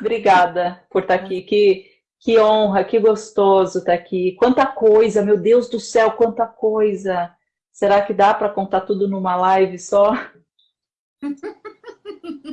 Obrigada por estar aqui. Que, que honra, que gostoso estar aqui. Quanta coisa, meu Deus do céu, quanta coisa. Será que dá para contar tudo numa live só?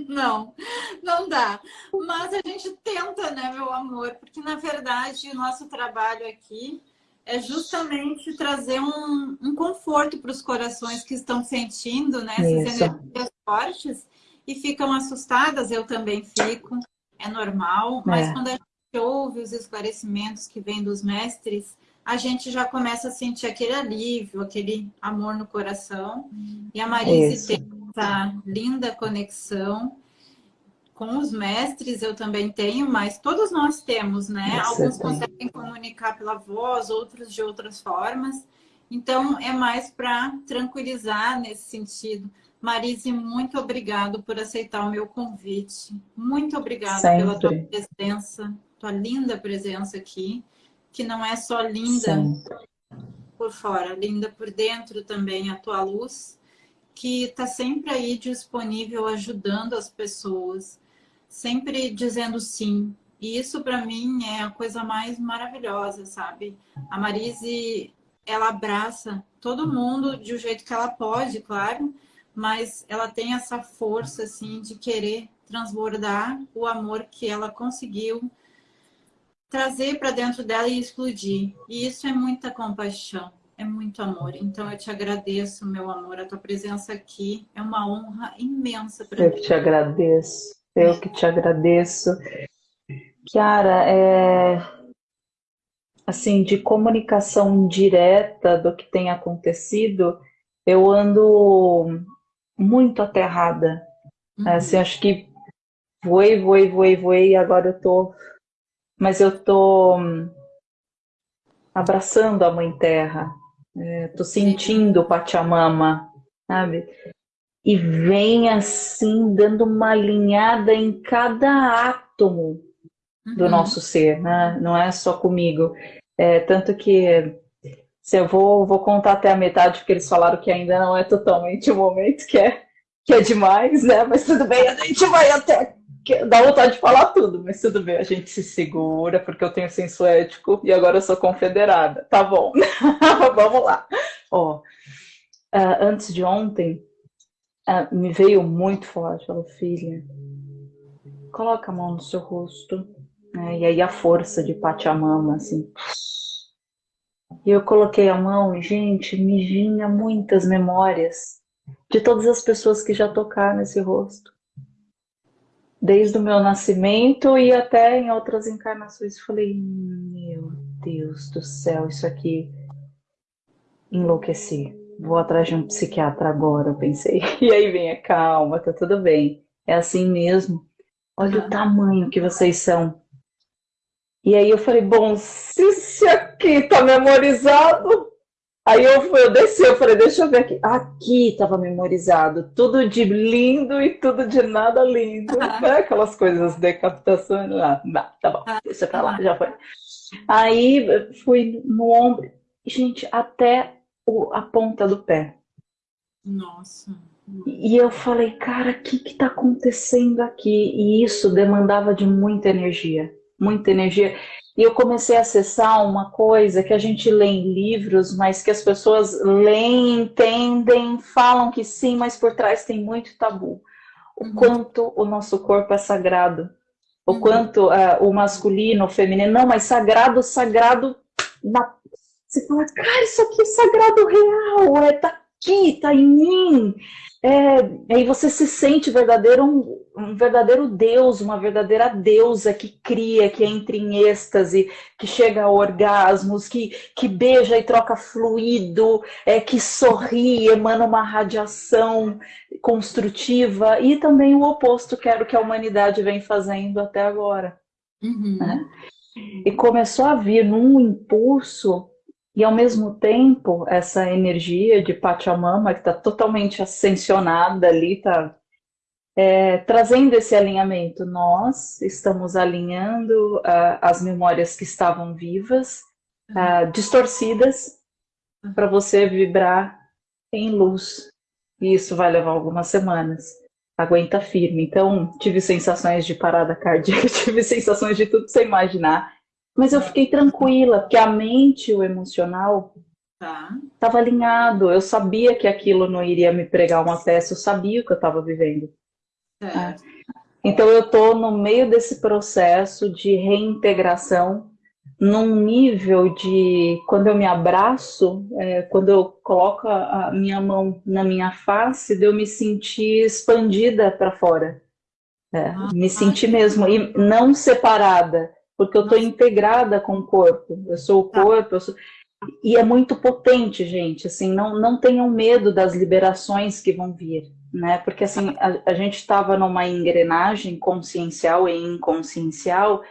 Não, não dá. Mas a gente tenta, né, meu amor? Porque, na verdade, o nosso trabalho aqui é justamente trazer um, um conforto para os corações que estão sentindo né, essas energias fortes e ficam assustadas, eu também fico, é normal, mas é. quando a gente ouve os esclarecimentos que vêm dos mestres, a gente já começa a sentir aquele alívio, aquele amor no coração. E a Marise tem essa linda conexão com os mestres, eu também tenho, mas todos nós temos, né? Você Alguns conseguem comunicar pela voz, outros de outras formas. Então, é mais para tranquilizar nesse sentido. Marise, muito obrigado por aceitar o meu convite. Muito obrigada Sempre. pela tua presença, tua linda presença aqui, que não é só linda Sempre. por fora, linda por dentro também, a tua luz, que está sempre aí disponível, ajudando as pessoas, sempre dizendo sim. E isso, para mim, é a coisa mais maravilhosa, sabe? A Marise, ela abraça todo mundo de um jeito que ela pode, claro, mas ela tem essa força, assim, de querer transbordar o amor que ela conseguiu trazer para dentro dela e explodir. E isso é muita compaixão, é muito amor. Então eu te agradeço, meu amor, a tua presença aqui é uma honra imensa para mim. Eu que te agradeço, eu que te agradeço. Kiara, é assim, de comunicação direta do que tem acontecido, eu ando muito aterrada. Uhum. Assim, acho que voei, voei, voei, voei, e agora eu tô... Mas eu tô hum, abraçando a Mãe Terra. É, tô sentindo o Pachamama, sabe? E vem assim, dando uma alinhada em cada átomo do uhum. nosso ser, né? Não é só comigo. É, tanto que se eu vou, vou contar até a metade, porque eles falaram que ainda não é totalmente o momento que é, que é demais, né? Mas tudo bem, a gente vai até. Dá vontade de falar tudo, mas tudo bem, a gente se segura, porque eu tenho senso ético e agora eu sou confederada. Tá bom, vamos lá. Ó, uh, antes de ontem, uh, me veio muito forte, falou, filha, coloca a mão no seu rosto, né? e aí a força de Pachamama, assim, e eu coloquei a mão e, gente, me vinha muitas memórias de todas as pessoas que já tocaram nesse rosto. Desde o meu nascimento e até em outras encarnações. Falei, meu Deus do céu, isso aqui enlouqueci. Vou atrás de um psiquiatra agora, eu pensei. E aí vem calma, tá tudo bem. É assim mesmo. Olha o tamanho que vocês são. E aí eu falei, bom, se, se aqui tá memorizado, aí eu, eu desci, eu falei, deixa eu ver aqui. Aqui tava memorizado, tudo de lindo e tudo de nada lindo, né? Aquelas coisas, decapitações, ah, não, tá bom, deixa pra lá, já foi. Aí fui no ombro, gente, até o, a ponta do pé. Nossa. E eu falei, cara, o que que tá acontecendo aqui? E isso demandava de muita energia muita energia. E eu comecei a acessar uma coisa que a gente lê em livros, mas que as pessoas leem, entendem, falam que sim, mas por trás tem muito tabu. O uhum. quanto o nosso corpo é sagrado. O uhum. quanto uh, o masculino, o feminino. Não, mas sagrado, sagrado. Na... Você fala, cara, isso aqui é sagrado real, é, tá aqui, tá em mim. É, aí você se sente verdadeiro, um, um, verdadeiro Deus, uma verdadeira deusa que cria, que entra em êxtase, que chega a orgasmos, que, que beija e troca fluido, é, que sorri, emana uma radiação construtiva, e também o oposto, que era o que a humanidade vem fazendo até agora. Uhum. Né? E começou a vir num impulso e ao mesmo tempo, essa energia de Pachamama, que está totalmente ascensionada ali, está é, trazendo esse alinhamento. Nós estamos alinhando uh, as memórias que estavam vivas, uh, distorcidas, para você vibrar em luz. E isso vai levar algumas semanas. aguenta firme. Então, tive sensações de parada cardíaca, tive sensações de tudo você imaginar. Mas eu fiquei tranquila, porque a mente, o emocional, estava tá. alinhado. Eu sabia que aquilo não iria me pregar uma peça, eu sabia o que eu estava vivendo. É. Então, eu estou no meio desse processo de reintegração num nível de quando eu me abraço, é, quando eu coloco a minha mão na minha face, de eu me sentir expandida para fora. É, ah, me sentir mesmo, e não separada, porque eu estou integrada com o corpo. Eu sou o tá. corpo, eu sou... e é muito potente, gente. Assim, não, não tenham medo das liberações que vão vir, né? Porque assim, a, a gente estava numa engrenagem consciencial e inconsciencial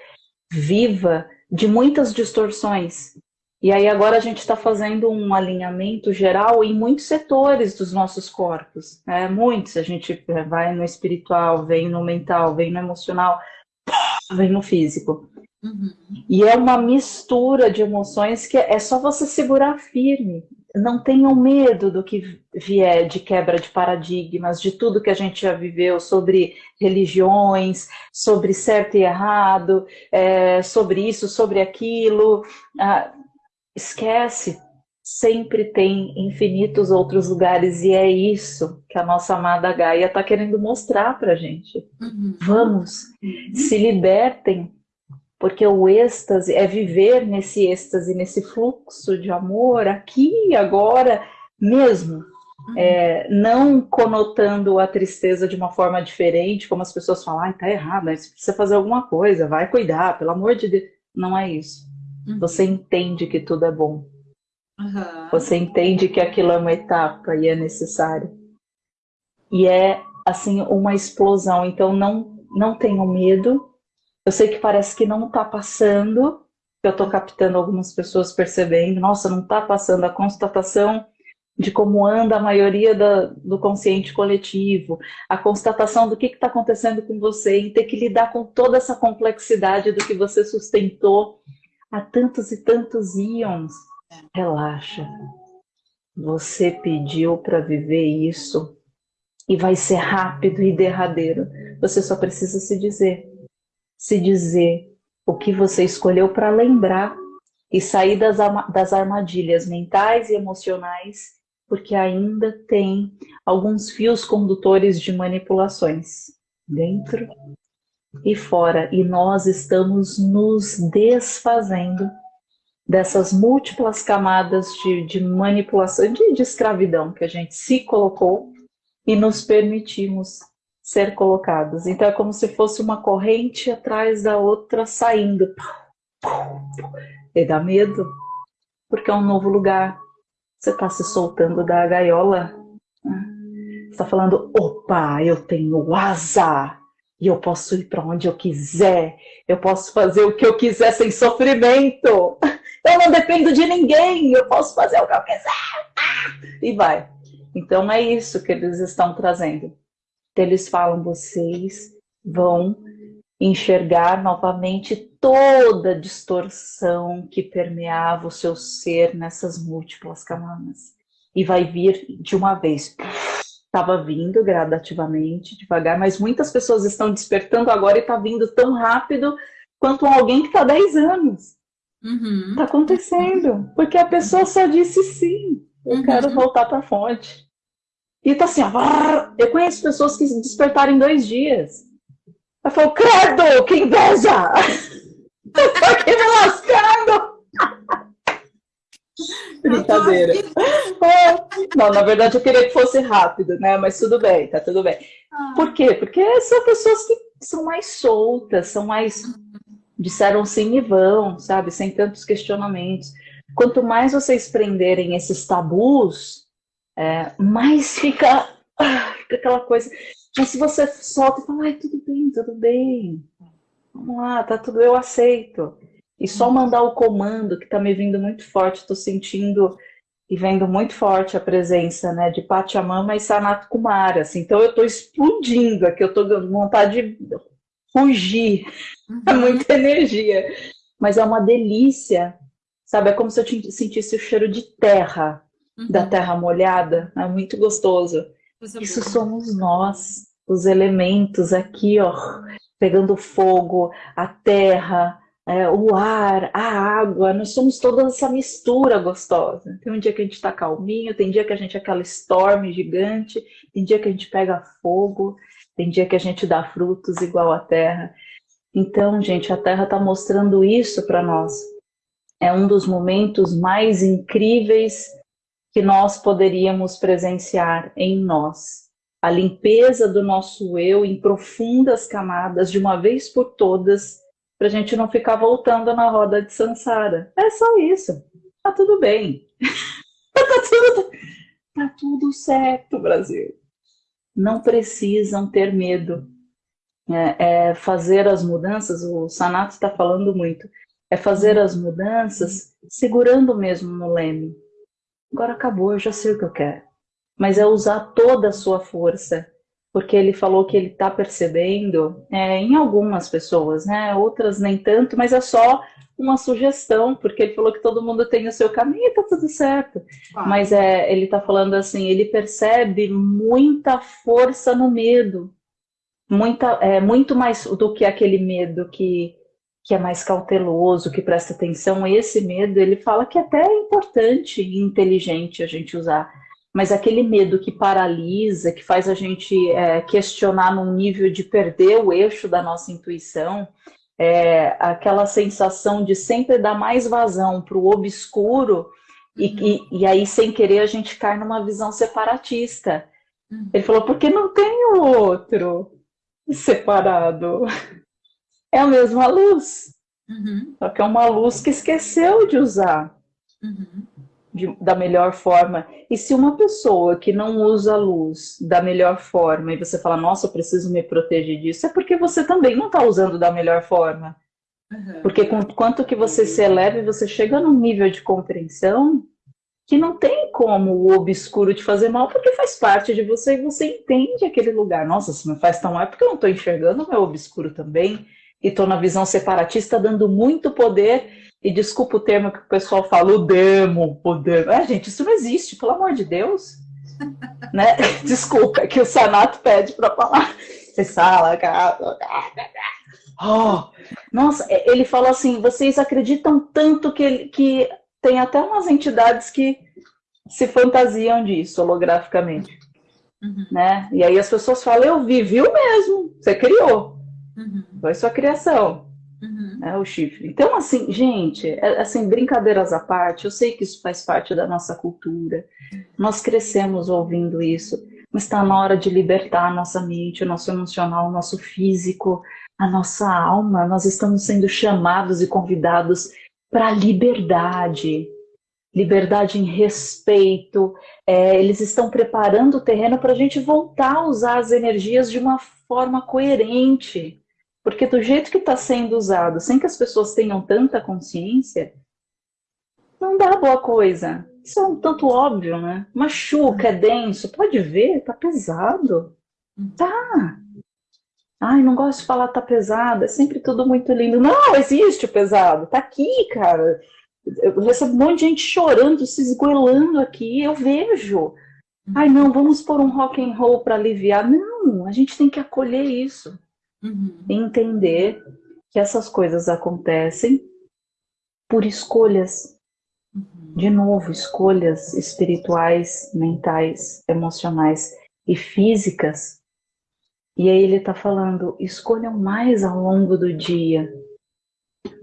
viva de muitas distorções. E aí agora a gente está fazendo um alinhamento geral em muitos setores dos nossos corpos, né? muitos. A gente vai no espiritual, vem no mental, vem no emocional, vem no físico. Uhum. E é uma mistura de emoções que é só você segurar firme não tenham medo do que vier de quebra de paradigmas, de tudo que a gente já viveu sobre religiões, sobre certo e errado, é, sobre isso, sobre aquilo. Ah, esquece, sempre tem infinitos outros lugares e é isso que a nossa amada Gaia está querendo mostrar para gente. Uhum. Vamos, uhum. se libertem porque o êxtase é viver nesse êxtase, nesse fluxo de amor aqui e agora mesmo, uhum. é, não conotando a tristeza de uma forma diferente, como as pessoas falam, ah, tá errado, você precisa fazer alguma coisa, vai cuidar, pelo amor de Deus. Não é isso. Uhum. Você entende que tudo é bom. Uhum. Você entende que aquilo é uma etapa e é necessário. E é, assim, uma explosão. Então, não, não tenham medo, eu sei que parece que não está passando, eu estou captando algumas pessoas percebendo, nossa, não está passando a constatação de como anda a maioria da, do consciente coletivo, a constatação do que está acontecendo com você e ter que lidar com toda essa complexidade do que você sustentou há tantos e tantos íons. Relaxa. Você pediu para viver isso e vai ser rápido e derradeiro. Você só precisa se dizer: se dizer o que você escolheu para lembrar e sair das, das armadilhas mentais e emocionais, porque ainda tem alguns fios condutores de manipulações dentro e fora, e nós estamos nos desfazendo dessas múltiplas camadas de, de manipulação, de, de escravidão que a gente se colocou e nos permitimos ser colocados. Então é como se fosse uma corrente atrás da outra saindo. E dá medo, porque é um novo lugar. Você está se soltando da gaiola. Né? Você está falando, opa, eu tenho asa. E eu posso ir para onde eu quiser. Eu posso fazer o que eu quiser sem sofrimento. Eu não dependo de ninguém. Eu posso fazer o que eu quiser. E vai. Então é isso que eles estão trazendo eles falam: vocês vão enxergar novamente toda a distorção que permeava o seu ser nessas múltiplas camadas. E vai vir de uma vez. Estava vindo gradativamente, devagar, mas muitas pessoas estão despertando agora e está vindo tão rápido quanto alguém que está 10 anos. Está uhum. Tá acontecendo, porque a pessoa só disse sim. Eu uhum. quero voltar para a fonte. E tá assim, ó, eu conheço pessoas que despertaram em dois dias. Eu falo, credo, que inveja! Eu tô aqui me lascando! Brincadeira. Não, na verdade eu queria que fosse rápido, né? Mas tudo bem, tá tudo bem. Ah. Por quê? Porque são pessoas que são mais soltas, são mais. disseram sim e vão, sabe? Sem tantos questionamentos. Quanto mais vocês prenderem esses tabus, é, mas fica, ah, fica aquela coisa. Mas se você solta e fala, ai, tudo bem, tudo bem. Vamos lá, tá tudo, eu aceito. E só mandar o comando que tá me vindo muito forte, tô sentindo e vendo muito forte a presença, né, de Pachamama e Sanat Kumara, assim. Então eu tô explodindo aqui, eu tô com vontade de fugir. Uhum. É muita energia. Mas é uma delícia, sabe? É como se eu sentisse o cheiro de terra uhum. da terra molhada, é muito gostoso. Isso somos nós. os elementos aqui, ó, pegando fogo, a terra, é, o ar, a água, nós somos toda essa mistura gostosa. Tem um dia que a gente está calminho, tem dia que a gente é aquela storm gigante, tem dia que a gente pega fogo, tem dia que a gente dá frutos igual a terra. Então, gente, a terra está mostrando isso para nós. É um dos momentos mais incríveis que nós poderíamos presenciar em nós. A limpeza do nosso eu em profundas camadas, de uma vez por todas, para a gente não ficar voltando na roda de Sansara. É só isso. Tá tudo bem. tá, tudo, tá tudo certo, Brasil. Não precisam ter medo. É, é fazer as mudanças, o Sanato está falando muito, é fazer as mudanças segurando mesmo no leme. Agora acabou, eu já sei o que eu quero. Mas é usar toda a sua força porque ele falou que ele está percebendo é, em algumas pessoas, né? Outras nem tanto, mas é só uma sugestão, porque ele falou que todo mundo tem o seu caminho e tá tudo certo. Ah. Mas é, ele está falando assim, ele percebe muita força no medo, muita, é, muito mais do que aquele medo que, que é mais cauteloso, que presta atenção. Esse medo, ele fala que até é importante e inteligente a gente usar mas aquele medo que paralisa, que faz a gente é, questionar num nível de perder o eixo da nossa intuição, é, aquela sensação de sempre dar mais vazão para o obscuro, uhum. e, e, e, aí, sem querer, a gente cai numa visão separatista. Uhum. Ele falou, porque não tem o outro separado. É a mesma luz. Uhum. Só que é uma luz que esqueceu de usar. Uhum de, da melhor forma. E se uma pessoa que não usa a luz da melhor forma e você fala, nossa, eu preciso me proteger disso, é porque você também não está usando da melhor forma. Uhum. Porque com quanto que você se eleva, você chega num nível de compreensão que não tem como o obscuro te fazer mal, porque faz parte de você e você entende aquele lugar. Nossa, se me faz tão mal, é porque eu não estou enxergando o meu obscuro também, e estou na visão separatista, dando muito poder e desculpa o termo que o pessoal fala, o demo, o demo. É, gente, isso não existe, pelo amor de Deus. né? Desculpa, é que o Sanato pede para falar. Você fala, oh, nossa, é, ele falou assim: vocês acreditam tanto que, que tem até umas entidades que se fantasiam disso holograficamente. Uhum. Né? E aí as pessoas falam: eu vi, viu mesmo, você criou. Uhum. Foi sua criação uhum. né, o chifre. Então, assim, gente, é, assim, brincadeiras à parte, eu sei que isso faz parte da nossa cultura, nós crescemos ouvindo isso, mas está na hora de libertar a nossa mente, o nosso emocional, o nosso físico, a nossa alma. Nós estamos sendo chamados e convidados para a liberdade, liberdade em respeito. É, eles estão preparando o terreno para a gente voltar a usar as energias de uma forma coerente. Porque do jeito que está sendo usado, sem que as pessoas tenham tanta consciência, não dá boa coisa. Isso é um tanto óbvio, né? Machuca, é denso, pode ver, tá pesado. Tá. Ai, não gosto de falar tá pesado, é sempre tudo muito lindo. Não, existe o pesado, tá aqui, cara. Eu recebo um monte de gente chorando, se esgoelando aqui, eu vejo. Ai, não, vamos pôr um rock and roll para aliviar. Não, a gente tem que acolher isso. Uhum. Entender que essas coisas acontecem por escolhas. Uhum. De novo, escolhas espirituais, mentais, emocionais e físicas. E aí ele está falando: escolham mais ao longo do dia,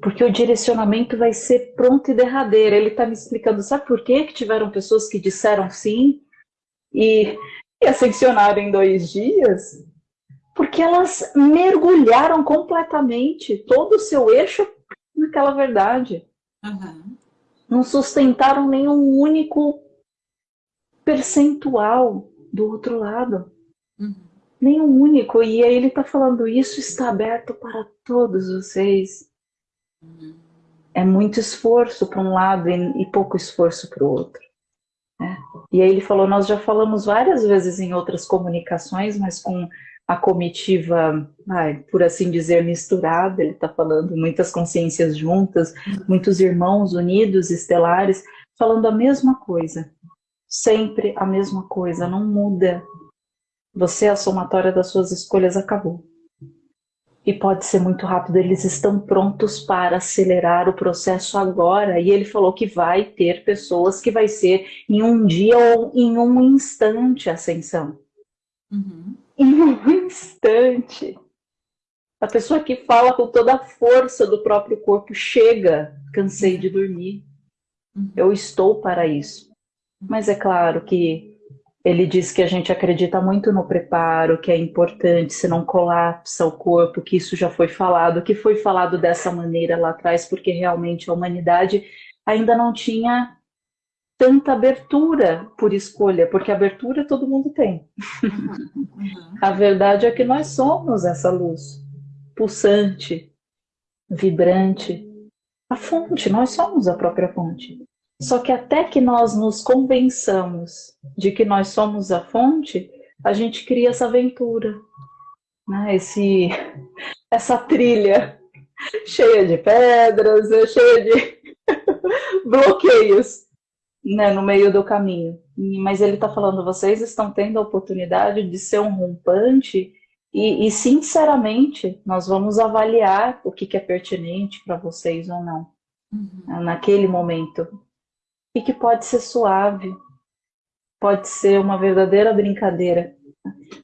porque o direcionamento vai ser pronto e derradeiro. Ele está me explicando, sabe por quê? que tiveram pessoas que disseram sim e, e ascensionaram em dois dias? Porque elas mergulharam completamente todo o seu eixo naquela verdade. Uhum. Não sustentaram nenhum único percentual do outro lado. Uhum. Nenhum único. E aí ele está falando, isso está aberto para todos vocês. Uhum. É muito esforço para um lado e, e pouco esforço para o outro. É. E aí ele falou, nós já falamos várias vezes em outras comunicações, mas com a comitiva, ai, por assim dizer, misturada, ele está falando muitas consciências juntas, muitos irmãos unidos, estelares, falando a mesma coisa, sempre a mesma coisa, não muda. Você, a somatória das suas escolhas acabou. E pode ser muito rápido, eles estão prontos para acelerar o processo agora. E ele falou que vai ter pessoas que vai ser em um dia ou em um instante ascensão. Uhum. Em um instante. A pessoa que fala com toda a força do próprio corpo chega, cansei de dormir. Uhum. Eu estou para isso. Mas é claro que ele diz que a gente acredita muito no preparo, que é importante, se não colapsa o corpo, que isso já foi falado, que foi falado dessa maneira lá atrás, porque realmente a humanidade ainda não tinha tanta abertura por escolha, porque abertura todo mundo tem. Uhum. a verdade é que nós somos essa luz pulsante, vibrante, a fonte, nós somos a própria fonte. Só que até que nós nos convençamos de que nós somos a fonte, a gente cria essa aventura, né? Esse, essa trilha cheia de pedras, cheia de bloqueios né, no meio do caminho. Mas ele está falando, vocês estão tendo a oportunidade de ser um rompante e, e sinceramente, nós vamos avaliar o que, que é pertinente para vocês ou não, uhum. naquele momento e que pode ser suave, pode ser uma verdadeira brincadeira.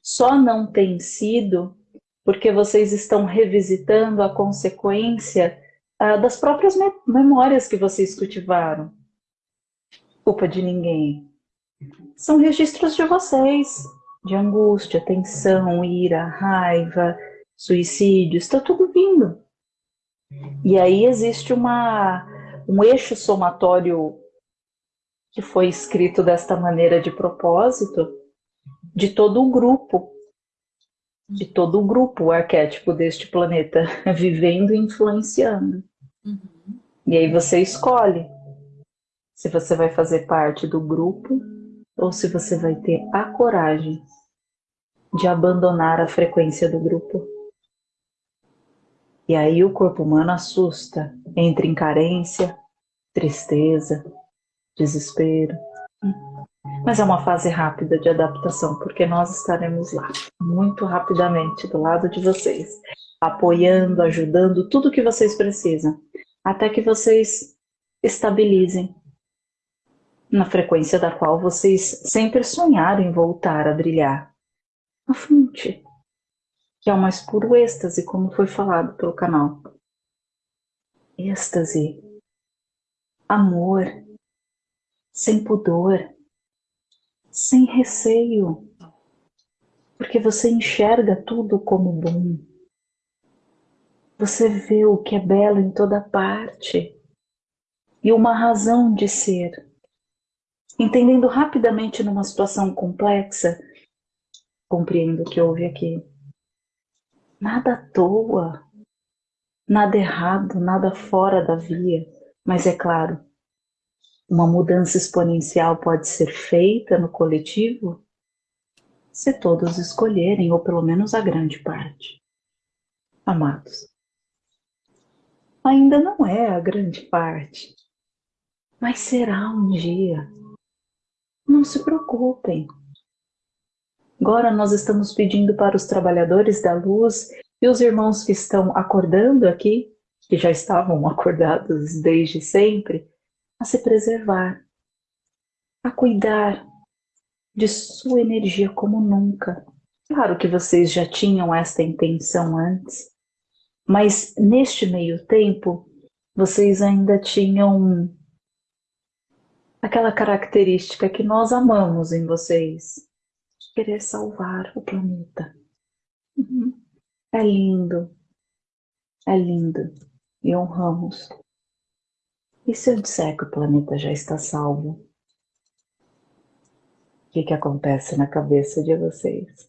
Só não tem sido porque vocês estão revisitando a consequência ah, das próprias me memórias que vocês cultivaram. Culpa de ninguém. São registros de vocês, de angústia, tensão, ira, raiva, suicídio, está tudo vindo. E aí existe uma, um eixo somatório que foi escrito desta maneira de propósito, de todo o grupo, de todo o grupo, o arquétipo deste planeta, vivendo e influenciando. Uhum. E aí você escolhe se você vai fazer parte do grupo ou se você vai ter a coragem de abandonar a frequência do grupo. E aí o corpo humano assusta, entra em carência, tristeza, desespero. Mas é uma fase rápida de adaptação, porque nós estaremos lá, muito rapidamente, do lado de vocês, apoiando, ajudando, tudo que vocês precisam, até que vocês estabilizem na frequência da qual vocês sempre sonharam em voltar a brilhar. A fonte, que é o mais puro êxtase, como foi falado pelo canal. Êxtase, amor, sem pudor, sem receio, porque você enxerga tudo como bom. Você vê o que é belo em toda parte e uma razão de ser. Entendendo rapidamente numa situação complexa, compreendo o que houve aqui. Nada à toa, nada errado, nada fora da via, mas é claro, uma mudança exponencial pode ser feita no coletivo se todos escolherem, ou pelo menos a grande parte. Amados, ainda não é a grande parte, mas será um dia. Não se preocupem. Agora nós estamos pedindo para os trabalhadores da luz e os irmãos que estão acordando aqui, que já estavam acordados desde sempre, a se preservar, a cuidar de sua energia como nunca. Claro que vocês já tinham esta intenção antes, mas neste meio tempo vocês ainda tinham aquela característica que nós amamos em vocês, de querer salvar o planeta. Uhum. É lindo, é lindo e honramos e se eu disser que o planeta já está salvo? O que, que acontece na cabeça de vocês?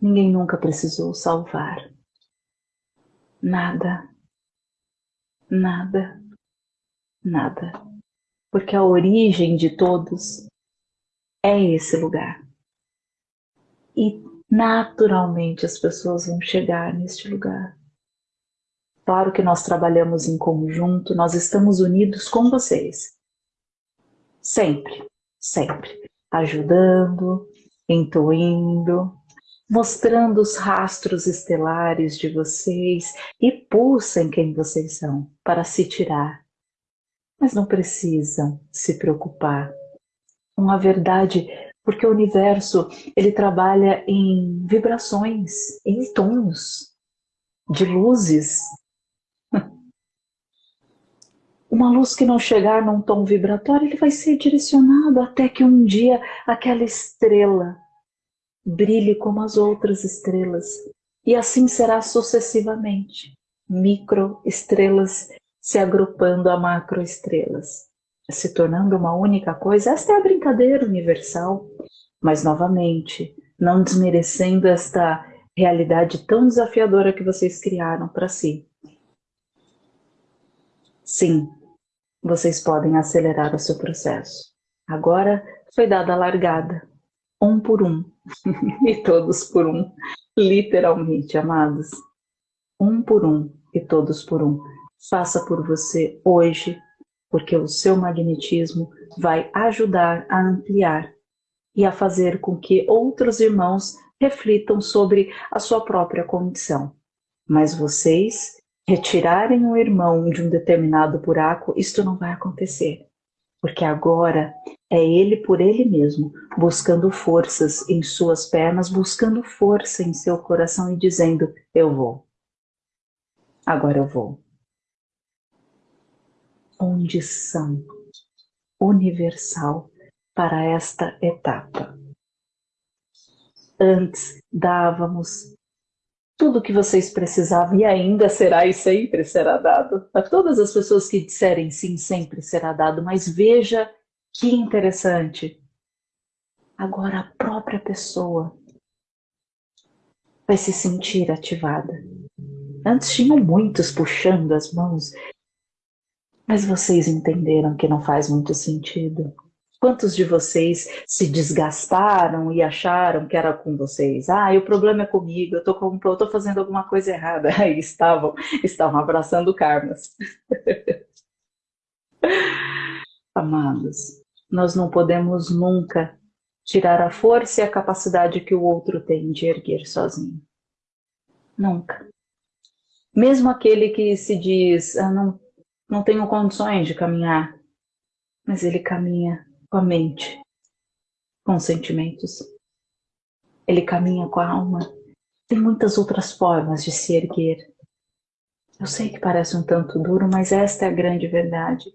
Ninguém nunca precisou salvar. Nada. Nada. Nada. Porque a origem de todos é esse lugar. E naturalmente as pessoas vão chegar neste lugar. Claro que nós trabalhamos em conjunto, nós estamos unidos com vocês. Sempre, sempre. Ajudando, intuindo, mostrando os rastros estelares de vocês e pulsem quem vocês são para se tirar. Mas não precisam se preocupar com a verdade, porque o universo ele trabalha em vibrações, em tons de luzes. Uma luz que não chegar num tom vibratório, ele vai ser direcionado até que um dia aquela estrela brilhe como as outras estrelas. E assim será sucessivamente. Microestrelas se agrupando a macroestrelas, se tornando uma única coisa. Esta é a brincadeira universal. Mas, novamente, não desmerecendo esta realidade tão desafiadora que vocês criaram para si. Sim, vocês podem acelerar o seu processo. Agora foi dada a largada um por um, e todos por um, literalmente, amados. Um por um e todos por um. Faça por você hoje, porque o seu magnetismo vai ajudar a ampliar e a fazer com que outros irmãos reflitam sobre a sua própria condição. Mas vocês retirarem um irmão de um determinado buraco, isto não vai acontecer porque agora é ele por ele mesmo, buscando forças em suas pernas, buscando força em seu coração e dizendo: Eu vou. Agora eu vou. Condição universal para esta etapa. Antes dávamos tudo o que vocês precisavam e ainda será e sempre será dado. A todas as pessoas que disserem sim, sempre será dado. Mas veja que interessante. Agora a própria pessoa vai se sentir ativada. Antes tinham muitos puxando as mãos, mas vocês entenderam que não faz muito sentido. Quantos de vocês se desgastaram e acharam que era com vocês? Ah, o problema é comigo, eu tô, com, eu tô fazendo alguma coisa errada. Aí estavam, estavam abraçando karmas. Amados, nós não podemos nunca tirar a força e a capacidade que o outro tem de erguer sozinho. Nunca. Mesmo aquele que se diz, ah, não, não tenho condições de caminhar, mas ele caminha com a mente, com os sentimentos. Ele caminha com a alma. Tem muitas outras formas de se erguer. Eu sei que parece um tanto duro, mas esta é a grande verdade.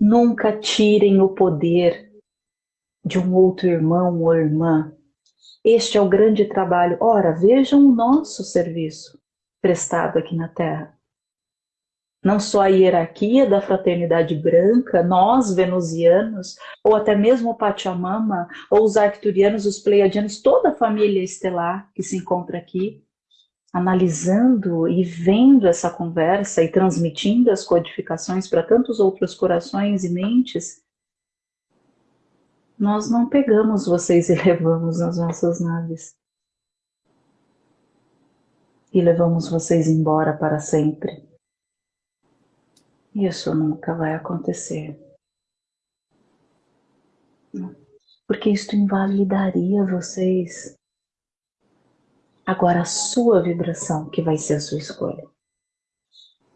Nunca tirem o poder de um outro irmão ou irmã. Este é o grande trabalho. Ora, vejam o nosso serviço prestado aqui na Terra não só a hierarquia da fraternidade branca, nós venusianos, ou até mesmo o Pachamama, ou os arcturianos, os pleiadianos, toda a família estelar que se encontra aqui, analisando e vendo essa conversa e transmitindo as codificações para tantos outros corações e mentes, nós não pegamos vocês e levamos nas nossas naves. E levamos vocês embora para sempre isso nunca vai acontecer. Porque isto invalidaria vocês. Agora a sua vibração que vai ser a sua escolha.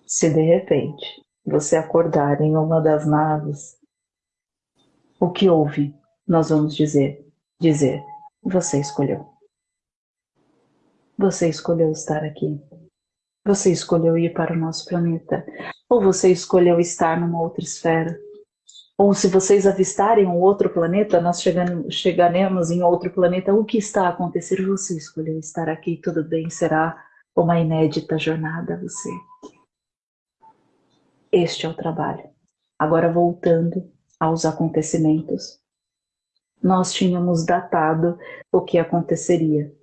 Se de repente você acordar em uma das naves, o que houve? Nós vamos dizer, dizer, você escolheu. Você escolheu estar aqui. Você escolheu ir para o nosso planeta. Ou você escolheu estar numa outra esfera. Ou se vocês avistarem um outro planeta, nós chegaremos em outro planeta. O que está a acontecer? Você escolheu estar aqui, tudo bem, será uma inédita jornada você. Este é o trabalho. Agora voltando aos acontecimentos. Nós tínhamos datado o que aconteceria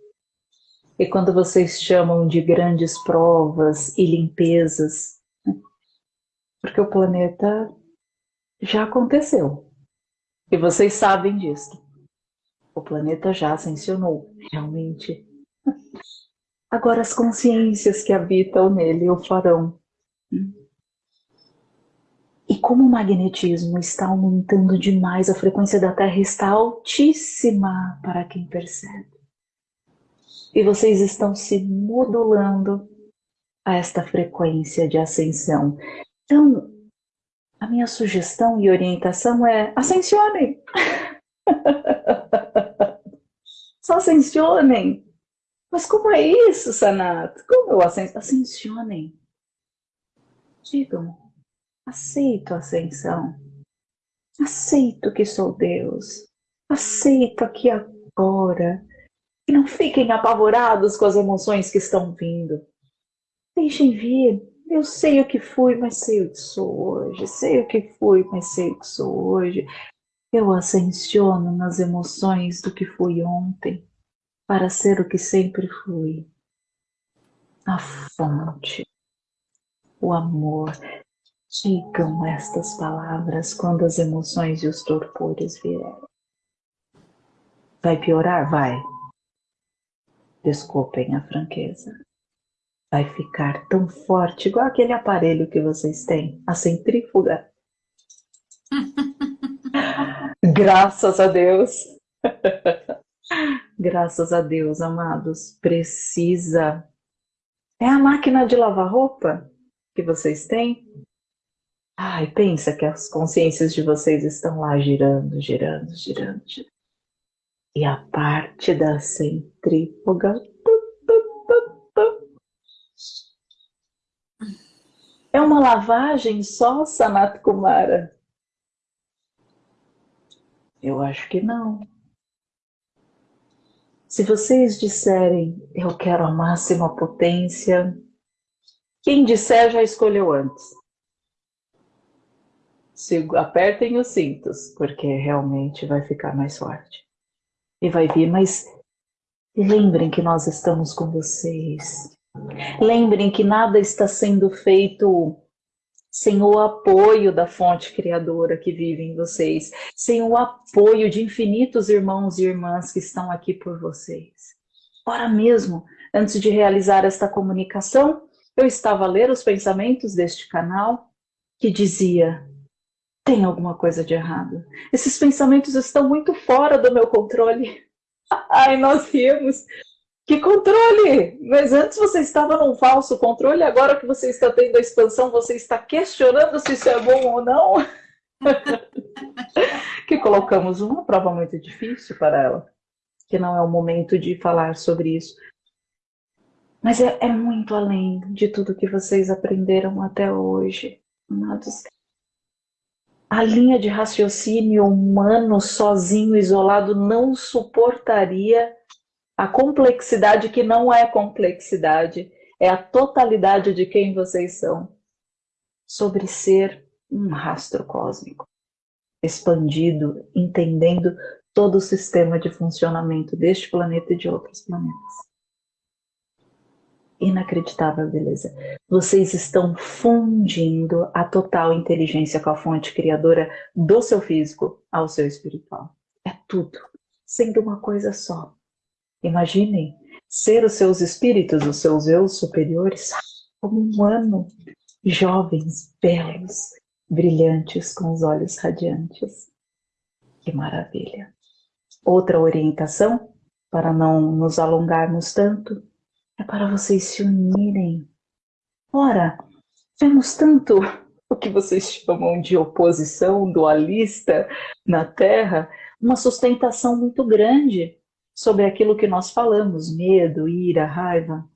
e quando vocês chamam de grandes provas e limpezas, porque o planeta já aconteceu. E vocês sabem disso. O planeta já ascensionou, realmente. Agora as consciências que habitam nele o farão. E como o magnetismo está aumentando demais, a frequência da Terra está altíssima para quem percebe. E vocês estão se modulando a esta frequência de ascensão. Então, a minha sugestão e orientação é ascensionem. Só ascensionem. Mas como é isso, Sanato? Como eu ascensionem? Ascensionem. Digam, Aceito a ascensão. Aceito que sou Deus. Aceito aqui agora. E não fiquem apavorados com as emoções que estão vindo. Deixem vir. Eu sei o que fui, mas sei o que sou hoje. Sei o que fui, mas sei o que sou hoje. Eu ascensiono nas emoções do que fui ontem para ser o que sempre fui. A fonte, o amor, Digam estas palavras quando as emoções e os torpores vierem. Vai piorar? Vai. Desculpem a franqueza. Vai ficar tão forte, igual aquele aparelho que vocês têm, a centrífuga. Graças a Deus. Graças a Deus, amados. Precisa. É a máquina de lavar roupa que vocês têm? Ai, pensa que as consciências de vocês estão lá girando, girando, girando, girando. E a parte da centrífuga. É uma lavagem só, Sanat Kumara? Eu acho que não. Se vocês disserem, eu quero a máxima potência, quem disser já escolheu antes apertem os cintos, porque realmente vai ficar mais forte. E vai vir, mas lembrem que nós estamos com vocês. Lembrem que nada está sendo feito sem o apoio da fonte criadora que vive em vocês, sem o apoio de infinitos irmãos e irmãs que estão aqui por vocês. Ora mesmo, antes de realizar esta comunicação, eu estava a ler os pensamentos deste canal que dizia: tem alguma coisa de errado. Esses pensamentos estão muito fora do meu controle. Ai, nós rimos. Que controle! Mas antes você estava num falso controle, agora que você está tendo a expansão, você está questionando se isso é bom ou não? que colocamos uma prova muito difícil para ela, que não é o momento de falar sobre isso. Mas é, é muito além de tudo que vocês aprenderam até hoje, amados a linha de raciocínio humano sozinho, isolado, não suportaria a complexidade que não é complexidade, é a totalidade de quem vocês são, sobre ser um rastro cósmico, expandido, entendendo todo o sistema de funcionamento deste planeta e de outros planetas inacreditável beleza. Vocês estão fundindo a total inteligência com a fonte criadora do seu físico ao seu espiritual. É tudo, sendo uma coisa só. Imaginem ser os seus espíritos, os seus eus superiores, como um ano, jovens, belos, brilhantes, com os olhos radiantes. Que maravilha! Outra orientação, para não nos alongarmos tanto, é para vocês se unirem. Ora, vemos tanto o que vocês chamam de oposição dualista na Terra, uma sustentação muito grande sobre aquilo que nós falamos, medo, ira, raiva.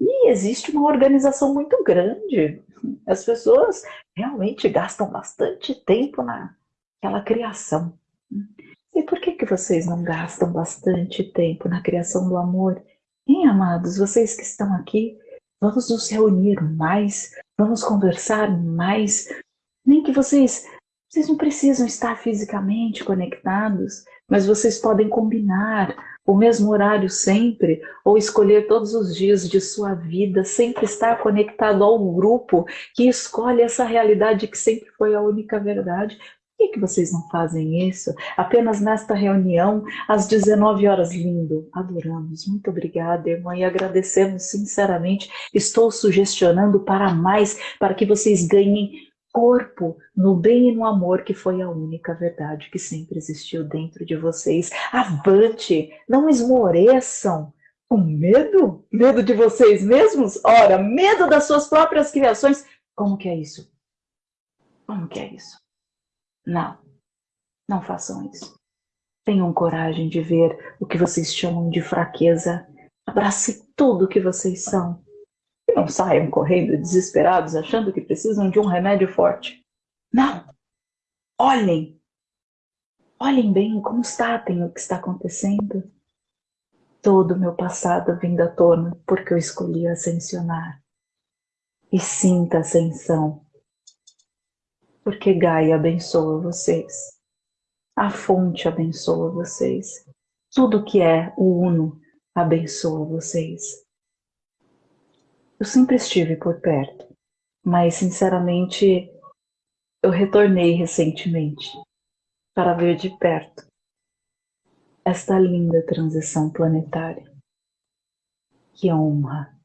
E existe uma organização muito grande. As pessoas realmente gastam bastante tempo naquela criação. E por que, que vocês não gastam bastante tempo na criação do amor Bem, amados, vocês que estão aqui, vamos nos reunir mais, vamos conversar mais. Nem que vocês, vocês não precisam estar fisicamente conectados, mas vocês podem combinar o mesmo horário sempre, ou escolher todos os dias de sua vida, sempre estar conectado ao grupo que escolhe essa realidade que sempre foi a única verdade, que, que vocês não fazem isso? Apenas nesta reunião, às 19 horas, lindo. Adoramos. Muito obrigada, irmã, e agradecemos sinceramente. Estou sugestionando para mais, para que vocês ganhem corpo no bem e no amor, que foi a única verdade que sempre existiu dentro de vocês. Avante, não esmoreçam. Com medo? Medo de vocês mesmos? Ora, medo das suas próprias criações. Como que é isso? Como que é isso? Não, não façam isso. Tenham coragem de ver o que vocês chamam de fraqueza. Abrace tudo o que vocês são e não saiam correndo desesperados achando que precisam de um remédio forte. Não! Olhem! Olhem bem, constatem o que está acontecendo. Todo o meu passado vindo à tona porque eu escolhi ascensionar. E sinta a ascensão. Porque Gaia abençoa vocês. A fonte abençoa vocês. Tudo que é o Uno abençoa vocês. Eu sempre estive por perto, mas sinceramente eu retornei recentemente para ver de perto esta linda transição planetária. Que honra!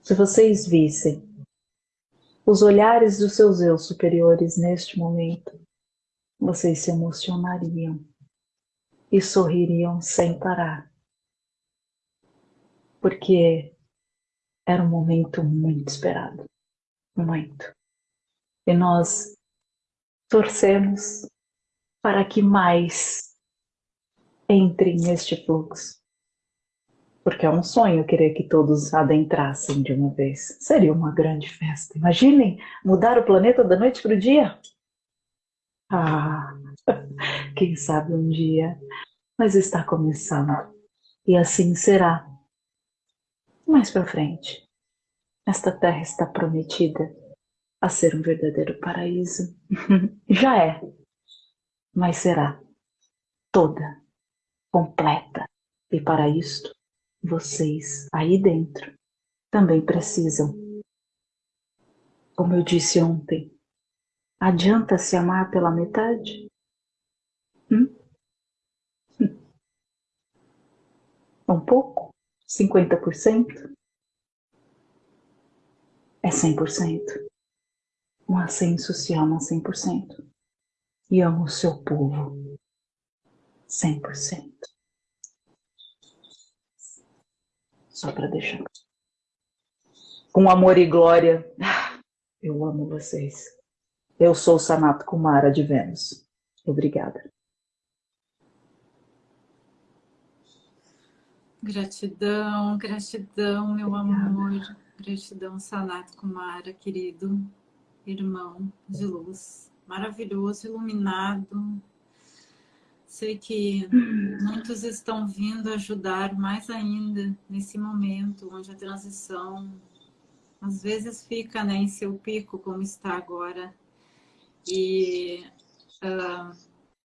Se vocês vissem os olhares dos seus eu superiores neste momento, vocês se emocionariam e sorririam sem parar. Porque era um momento muito esperado. Muito. E nós torcemos para que mais entrem neste fluxo. Porque é um sonho querer que todos adentrassem de uma vez. Seria uma grande festa. Imaginem mudar o planeta da noite para o dia. Ah, quem sabe um dia. Mas está começando. E assim será mais para frente. Esta terra está prometida a ser um verdadeiro paraíso. Já é, mas será toda, completa. E para isto, vocês aí dentro também precisam. Como eu disse ontem, adianta se amar pela metade? Hum? Um pouco? 50%? É 100%. Um ascenso se ama 100%. E ama o seu povo 100%. Só para deixar. Com amor e glória, eu amo vocês. Eu sou Sanato Kumara de Vênus. Obrigada. Gratidão, gratidão, meu amor. Gratidão, Sanat Kumara, querido irmão de luz. Maravilhoso, iluminado. Sei que muitos estão vindo ajudar mais ainda nesse momento, onde a transição às vezes fica né, em seu pico, como está agora. E uh,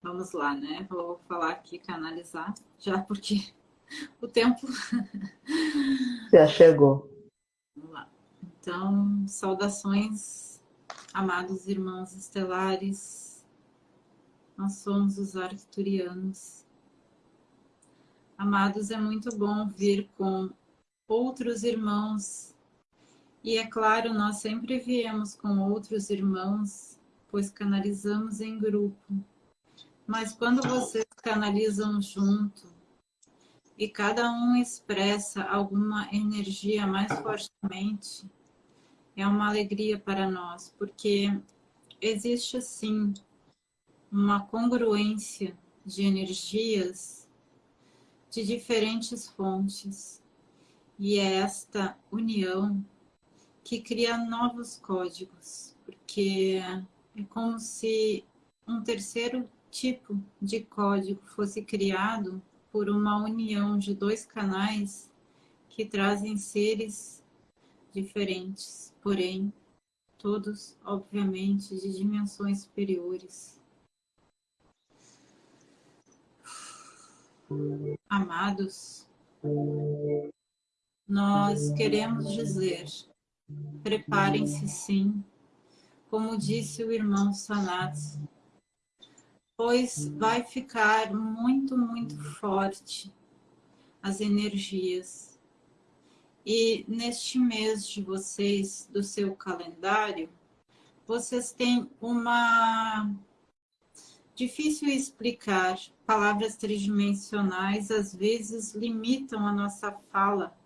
vamos lá, né? Vou falar aqui, canalizar, já porque o tempo... Já chegou. Vamos lá. Então, saudações, amados irmãos estelares. Nós somos os arcturianos. Amados, é muito bom vir com outros irmãos. E é claro, nós sempre viemos com outros irmãos, pois canalizamos em grupo. Mas quando vocês canalizam junto, e cada um expressa alguma energia mais fortemente, é uma alegria para nós, porque existe assim uma congruência de energias de diferentes fontes. E é esta união que cria novos códigos, porque é como se um terceiro tipo de código fosse criado por uma união de dois canais que trazem seres diferentes, porém, todos, obviamente, de dimensões superiores. Amados, nós queremos dizer, preparem-se sim, como disse o irmão Sanatsu, pois vai ficar muito, muito forte as energias. E neste mês de vocês, do seu calendário, vocês têm uma... Difícil explicar, palavras tridimensionais às vezes limitam a nossa fala,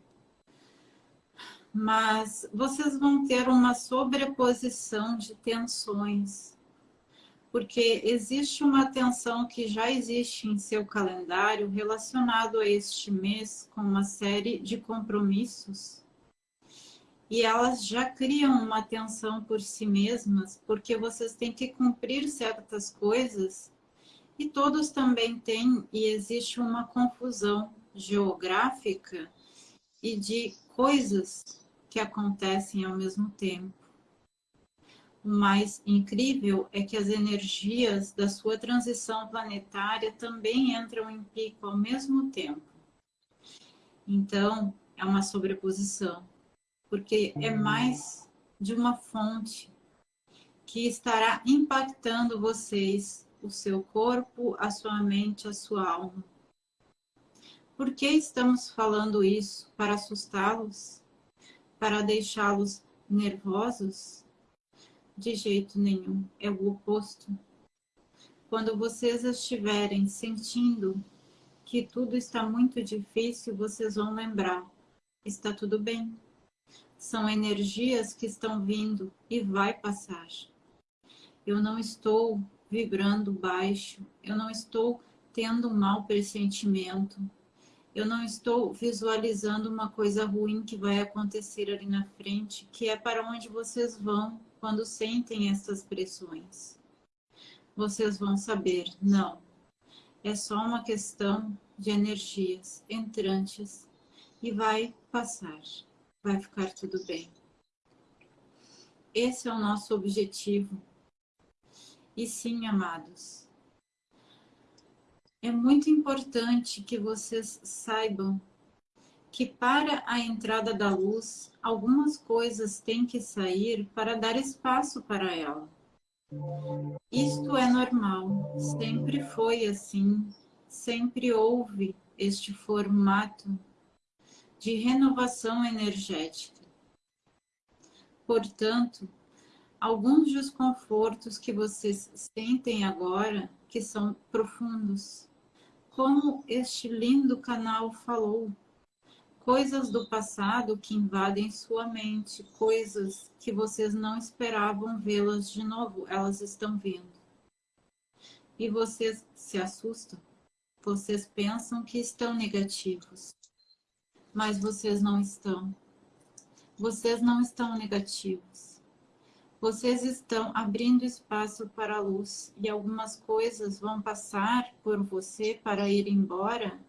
mas vocês vão ter uma sobreposição de tensões, porque existe uma tensão que já existe em seu calendário relacionado a este mês com uma série de compromissos e elas já criam uma tensão por si mesmas, porque vocês têm que cumprir certas coisas, e todos também têm, e existe uma confusão geográfica e de coisas que acontecem ao mesmo tempo. O mais incrível é que as energias da sua transição planetária também entram em pico ao mesmo tempo. Então, é uma sobreposição porque é mais de uma fonte que estará impactando vocês, o seu corpo, a sua mente, a sua alma. Por que estamos falando isso? Para assustá-los? Para deixá-los nervosos? De jeito nenhum, é o oposto. Quando vocês estiverem sentindo que tudo está muito difícil, vocês vão lembrar, está tudo bem são energias que estão vindo e vai passar. Eu não estou vibrando baixo, eu não estou tendo mau pressentimento, eu não estou visualizando uma coisa ruim que vai acontecer ali na frente, que é para onde vocês vão quando sentem essas pressões. Vocês vão saber, não, é só uma questão de energias entrantes e vai passar vai ficar tudo bem. Esse é o nosso objetivo. E sim, amados, é muito importante que vocês saibam que para a entrada da luz, algumas coisas têm que sair para dar espaço para ela. Isto é normal, sempre foi assim, sempre houve este formato de renovação energética. Portanto, alguns desconfortos que vocês sentem agora, que são profundos, como este lindo canal falou, coisas do passado que invadem sua mente, coisas que vocês não esperavam vê-las de novo, elas estão vindo. E vocês se assustam, vocês pensam que estão negativos, mas vocês não estão. Vocês não estão negativos. Vocês estão abrindo espaço para a luz e algumas coisas vão passar por você para ir embora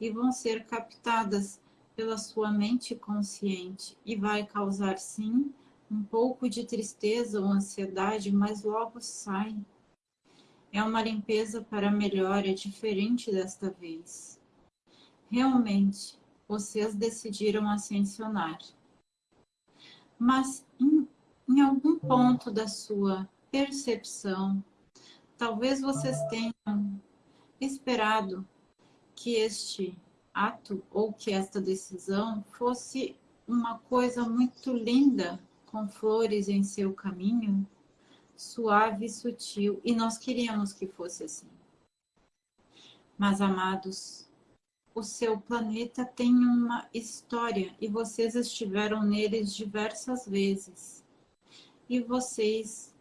e vão ser captadas pela sua mente consciente e vai causar sim um pouco de tristeza ou ansiedade, mas logo sai. É uma limpeza para melhor, é diferente desta vez. Realmente, vocês decidiram ascensionar. Mas em, em algum ponto da sua percepção, talvez vocês tenham esperado que este ato ou que esta decisão fosse uma coisa muito linda, com flores em seu caminho, suave e sutil, e nós queríamos que fosse assim. Mas, amados, o seu planeta tem uma história e vocês estiveram neles diversas vezes. E vocês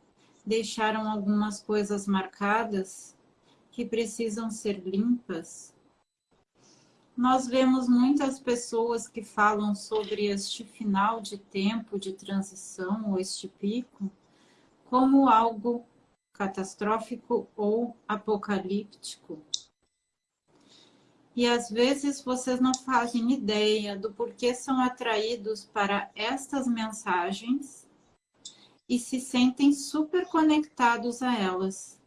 deixaram algumas coisas marcadas que precisam ser limpas. Nós vemos muitas pessoas que falam sobre este final de tempo de transição, ou este pico, como algo catastrófico ou apocalíptico. E às vezes vocês não fazem ideia do porquê são atraídos para estas mensagens e se sentem super conectados a elas.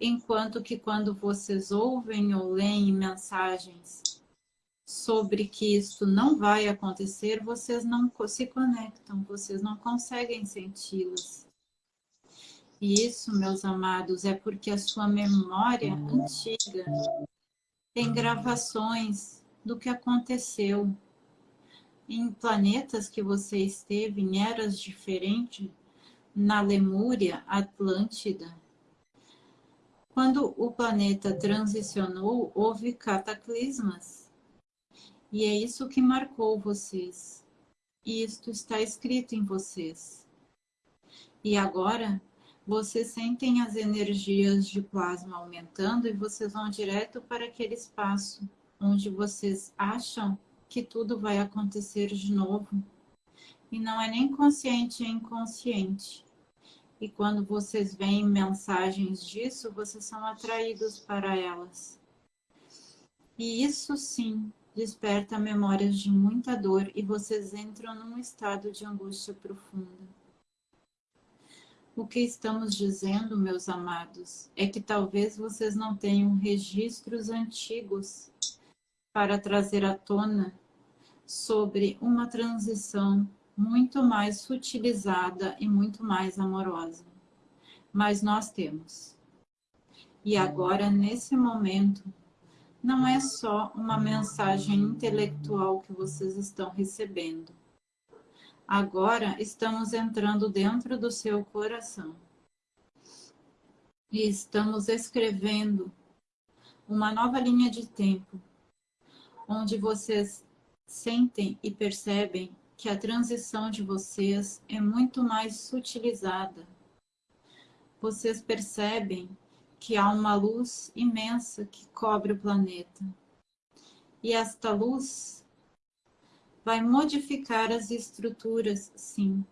Enquanto que quando vocês ouvem ou leem mensagens sobre que isto não vai acontecer, vocês não se conectam, vocês não conseguem senti-las. E isso, meus amados, é porque a sua memória antiga tem gravações do que aconteceu em planetas que você esteve, em eras diferentes, na Lemúria Atlântida. Quando o planeta transicionou, houve cataclismas. E é isso que marcou vocês. E isto está escrito em vocês. E agora, vocês sentem as energias de plasma aumentando e vocês vão direto para aquele espaço onde vocês acham que tudo vai acontecer de novo. E não é nem consciente, é inconsciente. E quando vocês veem mensagens disso, vocês são atraídos para elas. E isso sim desperta memórias de muita dor e vocês entram num estado de angústia profunda. O que estamos dizendo, meus amados, é que talvez vocês não tenham registros antigos para trazer à tona sobre uma transição muito mais sutilizada e muito mais amorosa. Mas nós temos. E agora, nesse momento, não é só uma mensagem intelectual que vocês estão recebendo. Agora estamos entrando dentro do seu coração. E estamos escrevendo uma nova linha de tempo, onde vocês sentem e percebem que a transição de vocês é muito mais sutilizada. Vocês percebem que há uma luz imensa que cobre o planeta. E esta luz vai modificar as estruturas, sim.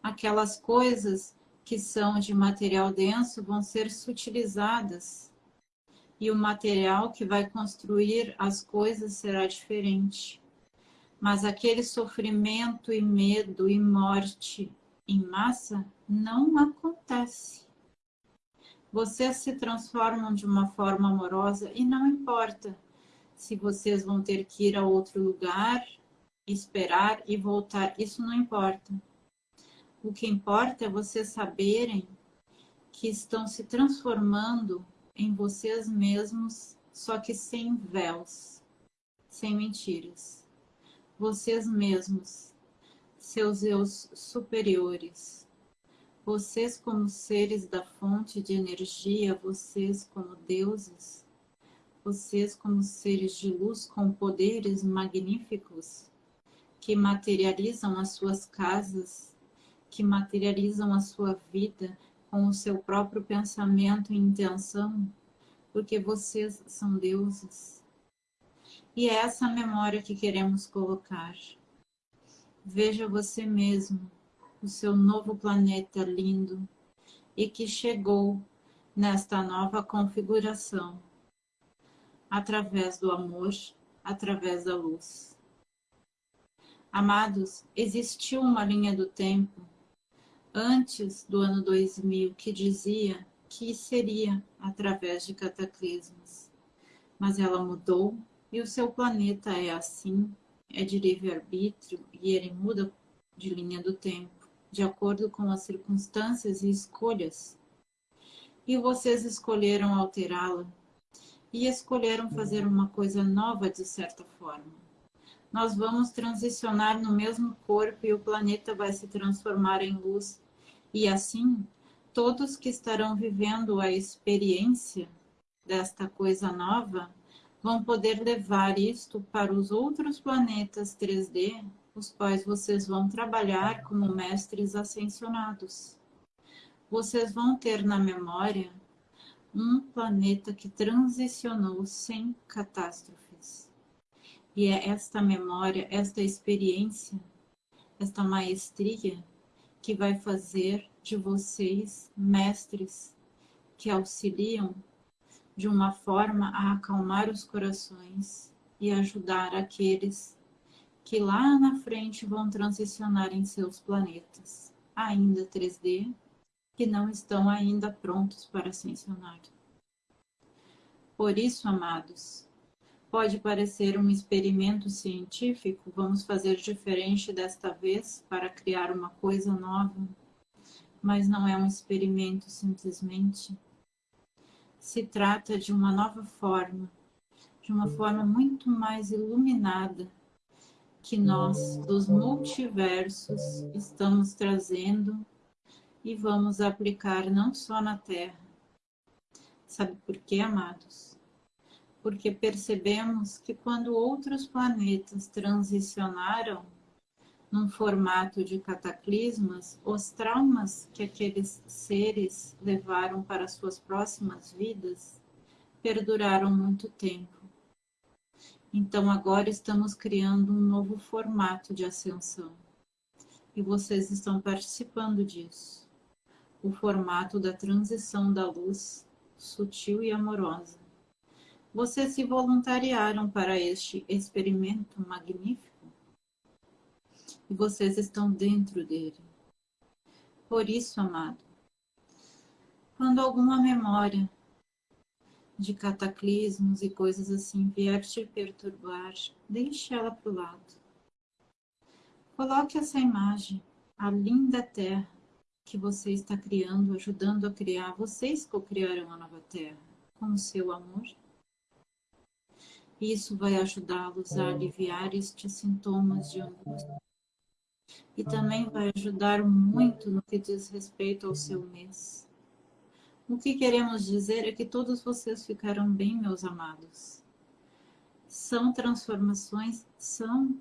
Aquelas coisas que são de material denso vão ser sutilizadas. E o material que vai construir as coisas será diferente mas aquele sofrimento e medo e morte em massa não acontece. Vocês se transformam de uma forma amorosa e não importa se vocês vão ter que ir a outro lugar, esperar e voltar, isso não importa. O que importa é vocês saberem que estão se transformando em vocês mesmos, só que sem véus, sem mentiras. Vocês mesmos, seus eus superiores, vocês como seres da fonte de energia, vocês como deuses, vocês como seres de luz com poderes magníficos, que materializam as suas casas, que materializam a sua vida com o seu próprio pensamento e intenção, porque vocês são deuses. E é essa memória que queremos colocar. Veja você mesmo, o seu novo planeta lindo e que chegou nesta nova configuração, através do amor, através da luz. Amados, existiu uma linha do tempo antes do ano 2000 que dizia que seria através de cataclismos, mas ela mudou e o seu planeta é assim, é de livre-arbítrio e ele muda de linha do tempo, de acordo com as circunstâncias e escolhas. E vocês escolheram alterá-la e escolheram fazer uma coisa nova de certa forma. Nós vamos transicionar no mesmo corpo e o planeta vai se transformar em luz. E assim, todos que estarão vivendo a experiência desta coisa nova vão poder levar isto para os outros planetas 3D, os quais vocês vão trabalhar como mestres ascensionados. Vocês vão ter na memória um planeta que transicionou sem catástrofes. E é esta memória, esta experiência, esta maestria que vai fazer de vocês mestres que auxiliam de uma forma a acalmar os corações e ajudar aqueles que lá na frente vão transicionar em seus planetas, ainda 3D, que não estão ainda prontos para ascensionar. Por isso, amados, pode parecer um experimento científico, vamos fazer diferente desta vez para criar uma coisa nova, mas não é um experimento simplesmente se trata de uma nova forma, de uma forma muito mais iluminada que nós, dos multiversos, estamos trazendo e vamos aplicar não só na Terra. Sabe por quê, amados? Porque percebemos que quando outros planetas transicionaram num formato de cataclismas, os traumas que aqueles seres levaram para suas próximas vidas perduraram muito tempo. Então agora estamos criando um novo formato de ascensão. E vocês estão participando disso. O formato da transição da luz sutil e amorosa. Vocês se voluntariaram para este experimento magnífico e vocês estão dentro dele. Por isso, amado, quando alguma memória de cataclismos e coisas assim vier te perturbar, deixe ela para o lado. Coloque essa imagem, a linda terra que você está criando, ajudando a criar. Vocês co-criaram a nova terra com o seu amor. Isso vai ajudá-los a aliviar estes sintomas de angústia e também vai ajudar muito no que diz respeito ao seu mês. O que queremos dizer é que todos vocês ficaram bem, meus amados. São transformações? São.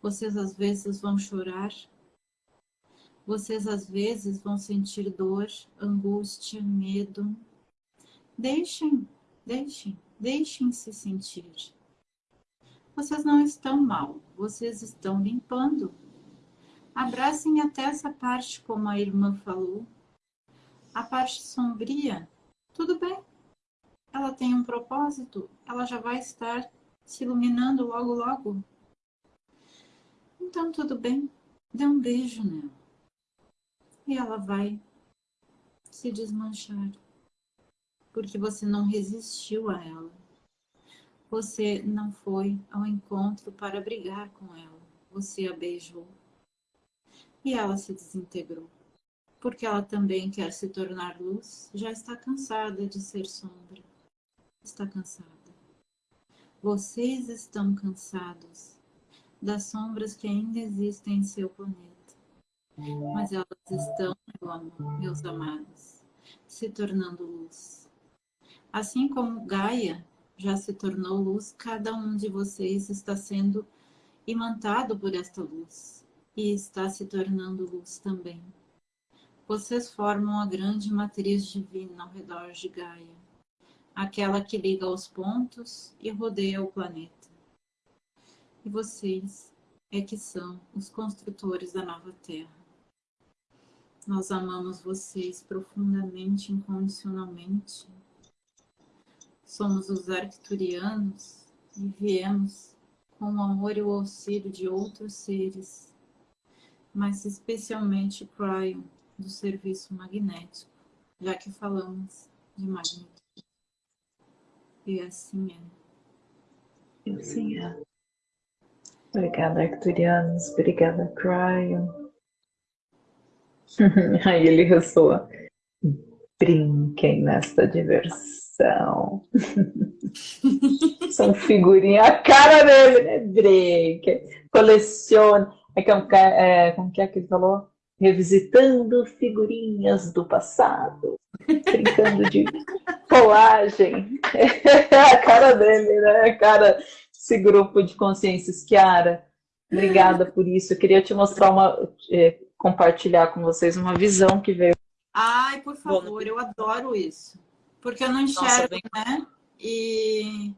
Vocês às vezes vão chorar. Vocês às vezes vão sentir dor, angústia, medo. Deixem, deixem, deixem se sentir. Vocês não estão mal, vocês estão limpando Abracem até essa parte, como a irmã falou. A parte sombria, tudo bem. Ela tem um propósito, ela já vai estar se iluminando logo, logo. Então, tudo bem. Dê um beijo nela. E ela vai se desmanchar. Porque você não resistiu a ela. Você não foi ao encontro para brigar com ela. Você a beijou e ela se desintegrou. Porque ela também quer se tornar luz, já está cansada de ser sombra. Está cansada. Vocês estão cansados das sombras que ainda existem em seu planeta. Mas elas estão, meu amor, meus amados, se tornando luz. Assim como Gaia já se tornou luz, cada um de vocês está sendo imantado por esta luz e está se tornando luz também. Vocês formam a grande matriz divina ao redor de Gaia, aquela que liga os pontos e rodeia o planeta. E vocês é que são os construtores da nova Terra. Nós amamos vocês profundamente, incondicionalmente. Somos os arcturianos e viemos com o amor e o auxílio de outros seres mas especialmente Cryon, do serviço magnético, já que falamos de magnetismo. E assim é. E assim é. Obrigada, Arcturianos. Obrigada, Cryon. Aí ele ressoa. Brinquem nesta diversão. São figurinhas, a cara dele, né? Brinquem. Colecione. É, como, é, como que é que ele falou? Revisitando figurinhas do passado, brincando de colagem. É a cara dele, né? A cara desse grupo de consciências. Kiara, obrigada por isso. Eu queria te mostrar uma, é, compartilhar com vocês uma visão que veio. Ai, por favor, eu adoro isso. Porque eu não enxergo, Nossa, bem... né? E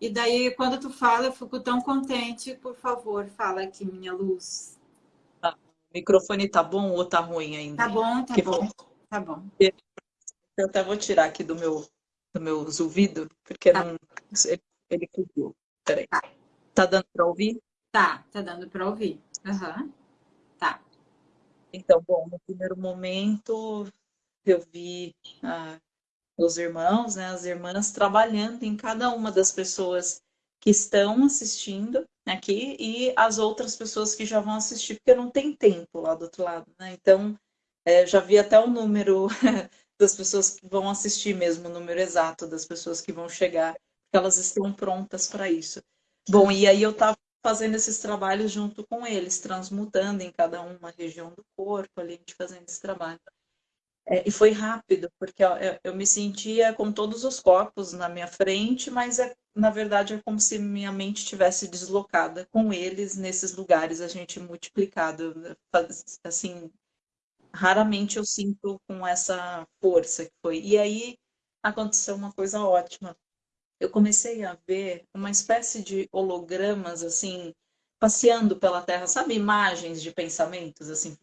e daí, quando tu fala, eu fico tão contente. Por favor, fala aqui, minha luz. Tá. O microfone tá bom ou tá ruim ainda? Tá bom, tá que bom. Tá bom. Eu até vou tirar aqui do meu, do meu ouvido, porque tá. não, ele, ele cobriu. Peraí. Tá. tá dando para ouvir? Tá, tá dando para ouvir. Uhum. Tá. Então, bom, no primeiro momento eu vi ah, os irmãos, né, as irmãs, trabalhando em cada uma das pessoas que estão assistindo aqui e as outras pessoas que já vão assistir, porque não tem tempo lá do outro lado, né? Então, é, já vi até o número das pessoas que vão assistir mesmo, o número exato das pessoas que vão chegar, porque elas estão prontas para isso. Bom, e aí eu estava fazendo esses trabalhos junto com eles, transmutando em cada uma região do corpo, ali, a gente fazendo esse trabalho. É, e foi rápido, porque eu, eu, me sentia com todos os corpos na minha frente, mas é, na verdade é como se minha mente tivesse deslocada com eles nesses lugares, a gente multiplicado. Assim, raramente eu sinto com essa força que foi. E aí aconteceu uma coisa ótima. Eu comecei a ver uma espécie de hologramas, assim, passeando pela Terra, sabe, imagens de pensamentos, assim,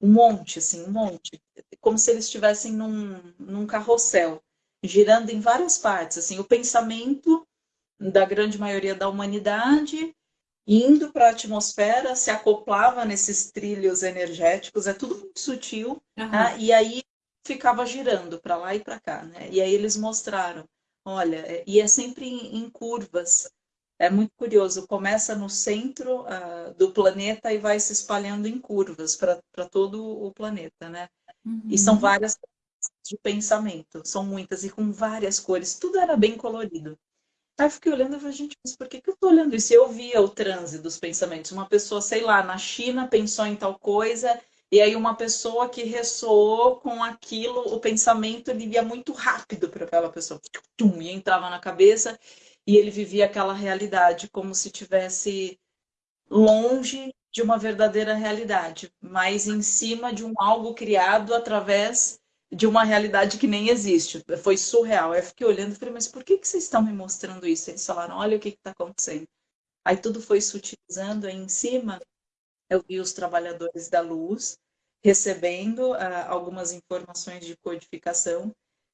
um monte, assim, um monte, como se eles estivessem num, num carrossel, girando em várias partes, assim, o pensamento da grande maioria da humanidade indo para a atmosfera, se acoplava nesses trilhos energéticos, é tudo muito sutil, uhum. e aí ficava girando para lá e para cá, né? E aí eles mostraram, olha, e é sempre em, em curvas, é muito curioso, começa no centro uh, do planeta e vai se espalhando em curvas para todo o planeta, né? Uhum. E são várias de pensamento, são muitas e com várias cores, tudo era bem colorido. Aí eu fiquei olhando e falei, gente, mas por que, que eu tô olhando isso? Eu via o transe dos pensamentos. Uma pessoa, sei lá, na China pensou em tal coisa, e aí uma pessoa que ressoou com aquilo, o pensamento ele ia muito rápido para aquela pessoa, e entrava na cabeça, e ele vivia aquela realidade como se tivesse longe de uma verdadeira realidade, mas em cima de um algo criado através de uma realidade que nem existe. Foi surreal. Eu fiquei olhando e falei, mas por que, que vocês estão me mostrando isso? Eles falaram, olha o que está acontecendo. Aí tudo foi sutilizando, aí em cima eu vi os trabalhadores da luz recebendo uh, algumas informações de codificação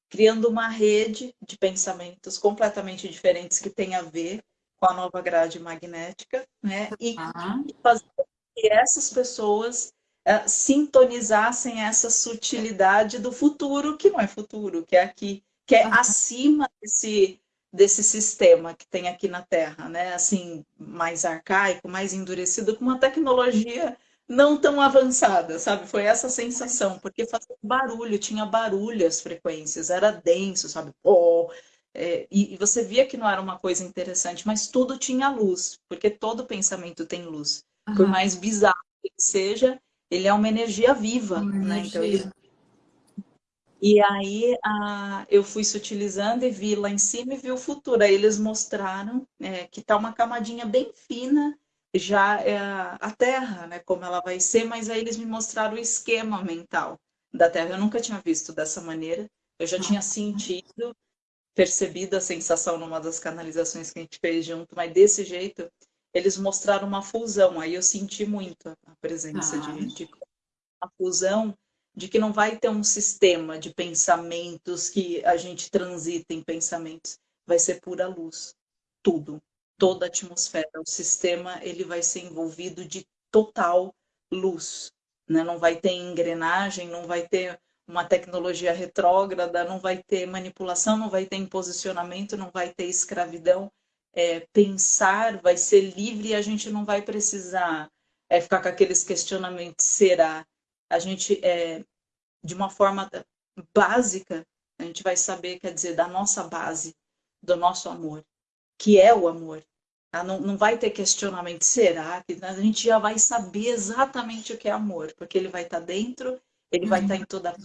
criando uma rede de pensamentos completamente diferentes que tem a ver com a nova grade magnética, né? E, uhum. fazer que essas pessoas uh, sintonizassem essa sutilidade do futuro, que não é futuro, que é aqui, que é uhum. acima desse, desse sistema que tem aqui na Terra, né? Assim, mais arcaico, mais endurecido, com uma tecnologia não tão avançada, sabe? Foi essa sensação, porque fazia barulho, tinha barulho as frequências, era denso, sabe? Oh, é, e, e, você via que não era uma coisa interessante, mas tudo tinha luz, porque todo pensamento tem luz. Uhum. Por mais bizarro que seja, ele é uma energia viva, uma né? Energia. Então, ele... E aí a, eu fui sutilizando e vi lá em cima e vi o futuro. Aí eles mostraram é, que tá uma camadinha bem fina já é a Terra, né, como ela vai ser, mas aí eles me mostraram o esquema mental da Terra. Eu nunca tinha visto dessa maneira, eu já tinha sentido, percebido a sensação numa das canalizações que a gente fez junto, mas desse jeito eles mostraram uma fusão, aí eu senti muito a presença ah. de, de uma fusão de que não vai ter um sistema de pensamentos que a gente transita em pensamentos, vai ser pura luz, tudo toda a atmosfera. O sistema ele vai ser envolvido de total luz, né? Não vai ter engrenagem, não vai ter uma tecnologia retrógrada, não vai ter manipulação, não vai ter imposicionamento, não vai ter escravidão. É, pensar vai ser livre e a gente não vai precisar é, ficar com aqueles questionamentos. Será? A gente, é, de uma forma básica, a gente vai saber, quer dizer, da nossa base, do nosso amor que é o amor. Tá? Não, não vai ter questionamento, será? A gente já vai saber exatamente o que é amor, porque ele vai estar tá dentro, ele vai estar tá em toda.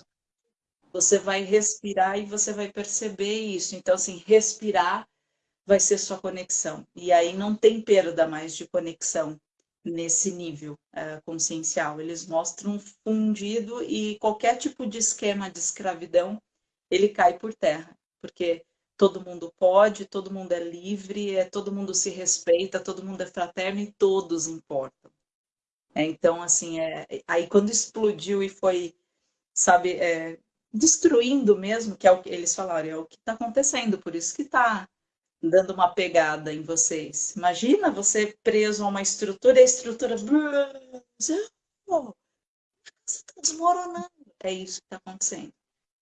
Você vai respirar e você vai perceber isso. Então, assim, respirar vai ser sua conexão. E aí não tem perda mais de conexão nesse nível uh, consciencial. Eles mostram fundido e qualquer tipo de esquema de escravidão, ele cai por terra. Porque todo mundo pode, todo mundo é livre, é, todo mundo se respeita, todo mundo é fraterno e todos importam. É, então, assim, é, aí quando explodiu e foi, sabe, é, destruindo mesmo, que é o que eles falaram, é o que está acontecendo, por isso que está dando uma pegada em vocês. Imagina você preso a uma estrutura e a estrutura desmoronando. É isso que está acontecendo.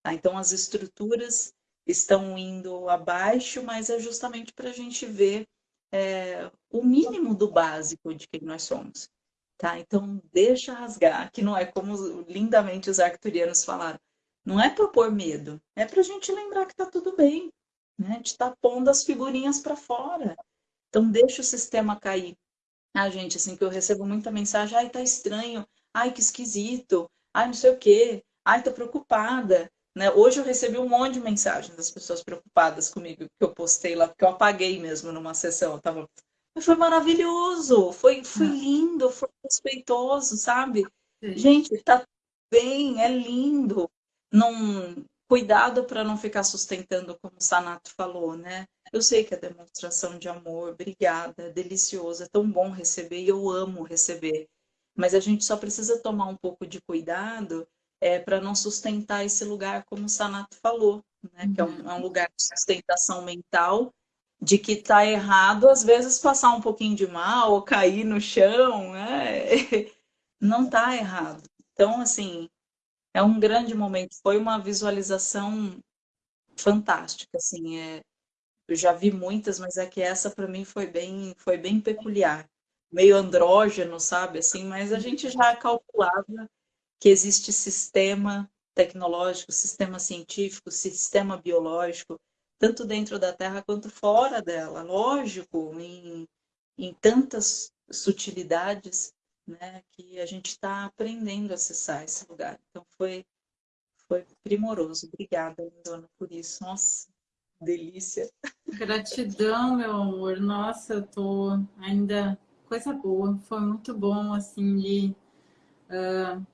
Tá? Então, as estruturas estão indo abaixo, mas é justamente para a gente ver é, o mínimo do básico de quem nós somos. Tá? Então, deixa rasgar, que não é como lindamente os arcturianos falaram. Não é para pôr medo, é para a gente lembrar que está tudo bem. Né? A gente está pondo as figurinhas para fora. Então, deixa o sistema cair. Ah, gente, assim, que eu recebo muita mensagem, ai, tá estranho, ai, que esquisito, ai, não sei o quê, ai, tô preocupada. Né? Hoje eu recebi um monte de mensagens das pessoas preocupadas comigo, que eu postei lá, porque eu apaguei mesmo numa sessão. Eu tava... Mas foi maravilhoso, foi, foi ah. lindo, foi respeitoso, sabe? Sim. Gente, tá bem, é lindo. Não... Cuidado para não ficar sustentando, como o Sanato falou, né? Eu sei que é demonstração de amor, obrigada, é delicioso, é tão bom receber e eu amo receber. Mas a gente só precisa tomar um pouco de cuidado é, para não sustentar esse lugar, como o Sanato falou, né? Uhum. que é um, é um, lugar de sustentação mental, de que está errado, às vezes, passar um pouquinho de mal, ou cair no chão, né? não está errado. Então, assim, é um grande momento, foi uma visualização fantástica, assim, é, eu já vi muitas, mas é que essa para mim foi bem, foi bem peculiar, meio andrógeno, sabe, assim, mas a gente já calculava que existe sistema tecnológico, sistema científico, sistema biológico, tanto dentro da Terra quanto fora dela. Lógico, em, em tantas sutilidades né, que a gente está aprendendo a acessar esse lugar. Então foi, foi primoroso. Obrigada, Dona, por isso. Nossa, delícia. Gratidão, meu amor. Nossa, eu tô ainda coisa boa. Foi muito bom, assim, de uh,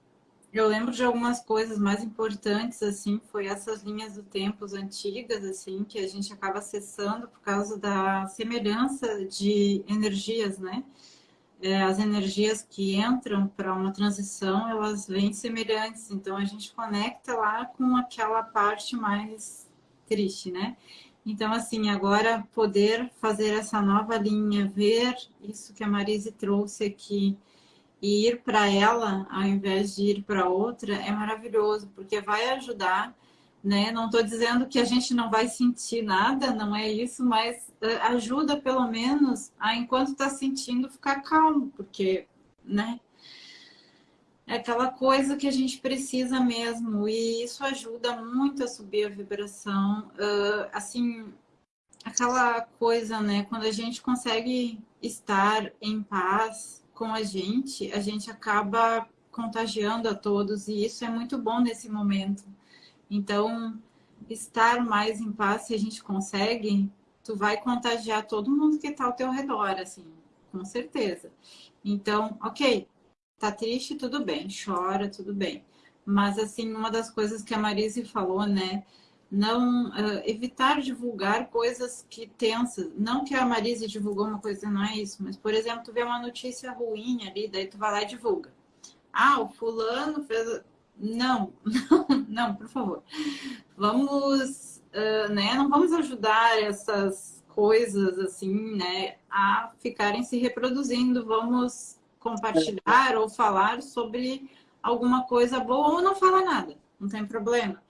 eu lembro de algumas coisas mais importantes, assim, foi essas linhas do tempo antigas, assim, que a gente acaba acessando por causa da semelhança de energias, né? É, as energias que entram para uma transição, elas vêm semelhantes, então a gente conecta lá com aquela parte mais triste, né? Então, assim, agora poder fazer essa nova linha, ver isso que a Marise trouxe aqui, e ir para ela ao invés de ir para outra é maravilhoso, porque vai ajudar, né? Não estou dizendo que a gente não vai sentir nada, não é isso, mas uh, ajuda pelo menos a, enquanto está sentindo, ficar calmo, porque, né? É aquela coisa que a gente precisa mesmo, e isso ajuda muito a subir a vibração. Uh, assim, aquela coisa, né? Quando a gente consegue estar em paz, com a gente, a gente acaba contagiando a todos e isso é muito bom nesse momento. Então, estar mais em paz, se a gente consegue, tu vai contagiar todo mundo que está ao teu redor, assim, com certeza. Então, ok, tá triste, tudo bem, chora, tudo bem. Mas, assim, uma das coisas que a Marise falou, né, não uh, evitar divulgar coisas que tensas. Não que a Marisa divulgou uma coisa, não é isso, mas, por exemplo, tu vê uma notícia ruim ali, daí tu vai lá e divulga. Ah, o fulano fez. Não, não, não, por favor. Vamos, uh, né? Não vamos ajudar essas coisas assim, né, a ficarem se reproduzindo. Vamos compartilhar ou falar sobre alguma coisa boa ou não falar nada, não tem problema.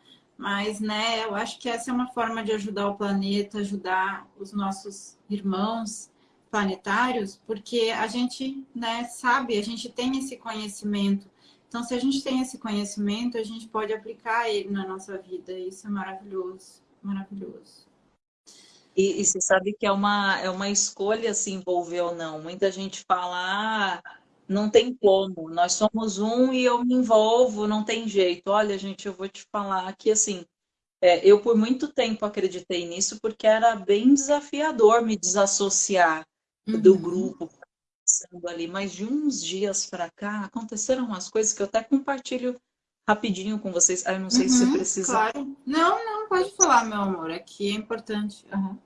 Mas, né, eu acho que essa é uma forma de ajudar o planeta, ajudar os nossos irmãos planetários, porque a gente, né, sabe, a gente tem esse conhecimento. Então, se a gente tem esse conhecimento, a gente pode aplicar ele na nossa vida. Isso é maravilhoso, maravilhoso. E, e você sabe que é uma, é uma escolha se envolver ou não. Muita gente fala, ah, não tem como, nós somos um e eu me envolvo, não tem jeito. Olha, gente, eu vou te falar que assim, é, eu por muito tempo acreditei nisso porque era bem desafiador me desassociar uhum. do grupo ali, mas de uns dias para cá aconteceram umas coisas que eu até compartilho rapidinho com vocês. Ah, eu não sei uhum, se você uhum, precisa. Claro. Não, não, pode falar, meu amor. Aqui é importante. Uhum.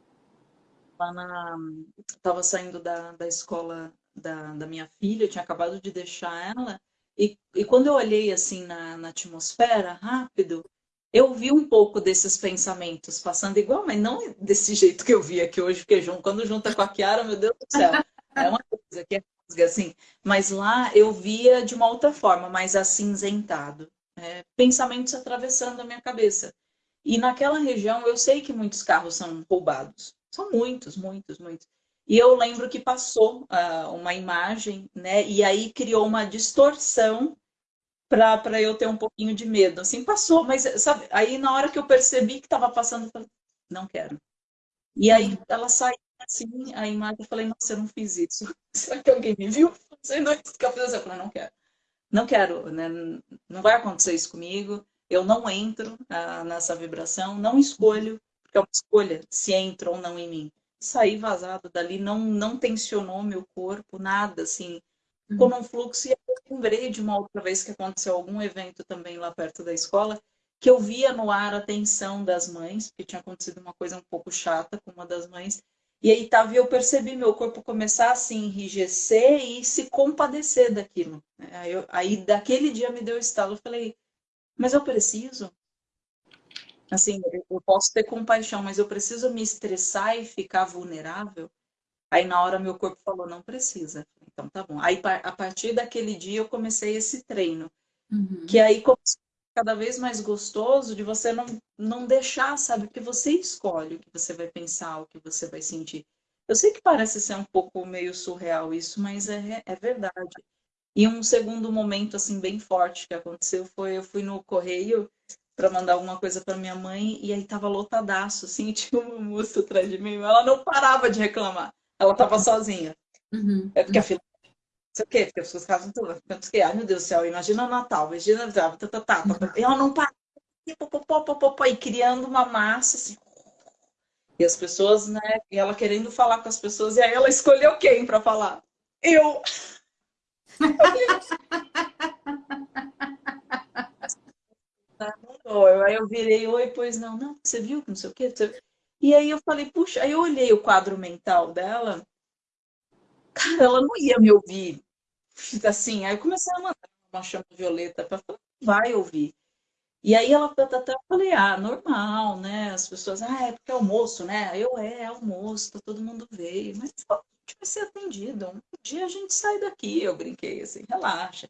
Lá na. Estava saindo da, da escola da, da minha filha, eu tinha acabado de deixar ela, e, e quando eu olhei assim na, na atmosfera, rápido, eu vi um pouco desses pensamentos passando igual, mas não desse jeito que eu vi aqui hoje, porque quando junta com a Kiara, meu Deus do céu, é uma coisa que é assim. Mas lá eu via de uma outra forma, mais acinzentado. É, pensamentos atravessando a minha cabeça. E naquela região eu sei que muitos carros são roubados. São muitos, muitos, muitos. E eu lembro que passou uh, uma imagem, né? E aí criou uma distorção para eu ter um pouquinho de medo. Assim, passou, mas sabe, aí na hora que eu percebi que estava passando, eu falei, não quero. E aí ela saiu assim a imagem, eu falei, nossa, eu não fiz isso. Será que alguém me viu fazendo isso que eu fiz? Eu falei, não quero. Não quero, né? Não vai acontecer isso comigo. Eu não entro ah, nessa vibração, não escolho, porque é uma escolha se entra ou não em mim. Saí vazado dali, não, não tensionou meu corpo, nada, assim. Ficou uhum. num fluxo e eu lembrei de uma outra vez que aconteceu algum evento também lá perto da escola, que eu via no ar a tensão das mães, porque tinha acontecido uma coisa um pouco chata com uma das mães, e aí tava, eu percebi meu corpo começar a se enrijecer e se compadecer daquilo. Né? Aí, eu, aí daquele dia me deu estalo, eu falei, mas eu preciso? Assim, eu posso ter compaixão, mas eu preciso me estressar e ficar vulnerável? Aí na hora meu corpo falou, não precisa. Então tá bom. Aí a partir daquele dia eu comecei esse treino. Uhum. Que aí começou cada vez mais gostoso de você não, não deixar, sabe? Porque você escolhe o que você vai pensar, o que você vai sentir. Eu sei que parece ser um pouco meio surreal isso, mas é, é verdade. E um segundo momento, assim, bem forte que aconteceu foi, eu fui no correio para mandar alguma coisa para minha mãe e aí tava lotadaço, assim, tinha uma moça atrás de mim, ela não parava de reclamar. Ela tava sozinha. Uhum. É porque a fila sei o quê, porque as pessoas ficavam tudo, que, ai meu Deus do céu, imagina o Natal, imagina, tá, tá, tá, tá, e ela não para, e criando uma massa, assim, e as pessoas, né, e ela querendo falar com as pessoas, e aí ela escolheu quem para falar? Eu! aí eu virei, oi, pois não, não, você viu, não sei o quê, e aí eu falei, puxa, aí eu olhei o quadro mental dela, cara, ela não ia me ouvir assim, aí eu comecei a mandar uma chama violeta para falar, vai ouvir. E aí ela até falei, ah, normal, né? As pessoas, ah, é porque é almoço, né? Eu, é, é almoço, tá, todo mundo veio. Mas a gente vai ser atendido. Um dia a gente sai daqui, eu brinquei assim, relaxa.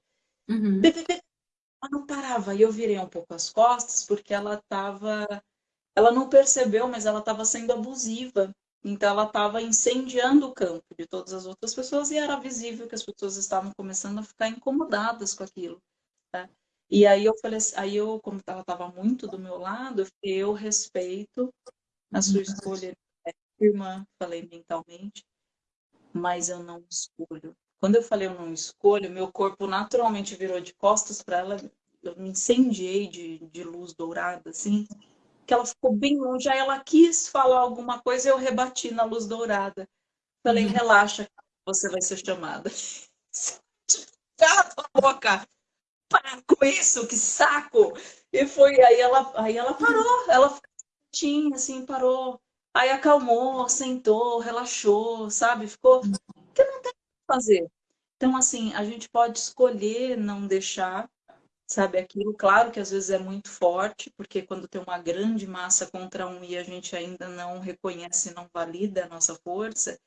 Uhum. Ela não parava, e eu virei um pouco as costas, porque ela tava. Ela não percebeu, mas ela estava sendo abusiva. Então ela estava incendiando o campo de todas as outras pessoas e era visível que as pessoas estavam começando a ficar incomodadas com aquilo. Tá? E aí eu falei, assim, aí eu, como ela estava muito do meu lado, eu respeito a sua escolha, irmã, falei mentalmente, mas eu não escolho. Quando eu falei eu não escolho, meu corpo naturalmente virou de costas para ela, eu me incendiei de, de luz dourada, assim, que ela ficou bem longe. Aí ela quis falar alguma coisa e eu rebati na luz dourada. Falei, uhum. relaxa, você vai ser chamada. Cala tua boca! Para com isso, que saco! E foi, aí ela, aí ela parou, ela ficou quietinha, assim, parou. Aí acalmou, sentou, relaxou, sabe? Ficou. Porque não tem fazer. Então, assim, a gente pode escolher não deixar sabe aquilo. Claro que às vezes é muito forte, porque quando tem uma grande massa contra um e a gente ainda não reconhece, não valida a nossa força,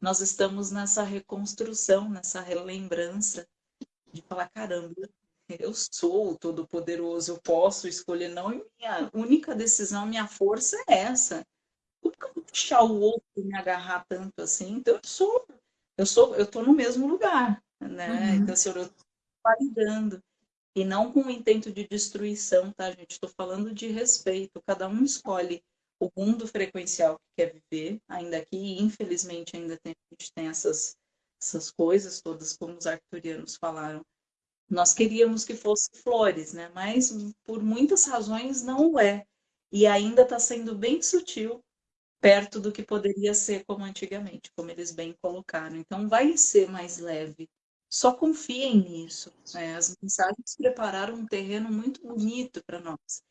nós estamos nessa reconstrução, nessa relembrança de falar, caramba, eu sou o todo-poderoso, eu posso escolher não, e minha única decisão, minha força é essa. Como que eu vou deixar o outro me agarrar tanto assim? Então eu sou, eu sou, eu tô no mesmo lugar, né? Uhum. Então assim, eu estou validando. E não com o intento de destruição, tá, gente? Estou falando de respeito. Cada um escolhe o mundo frequencial que quer viver, ainda aqui, e infelizmente ainda tem, a gente tem essas, essas coisas todas, como os arcturianos falaram. Nós queríamos que fosse flores, né? Mas por muitas razões não é. E ainda está sendo bem sutil, perto do que poderia ser como antigamente, como eles bem colocaram. Então vai ser mais leve, só confiem nisso. Né? As mensagens prepararam um terreno muito bonito para nós.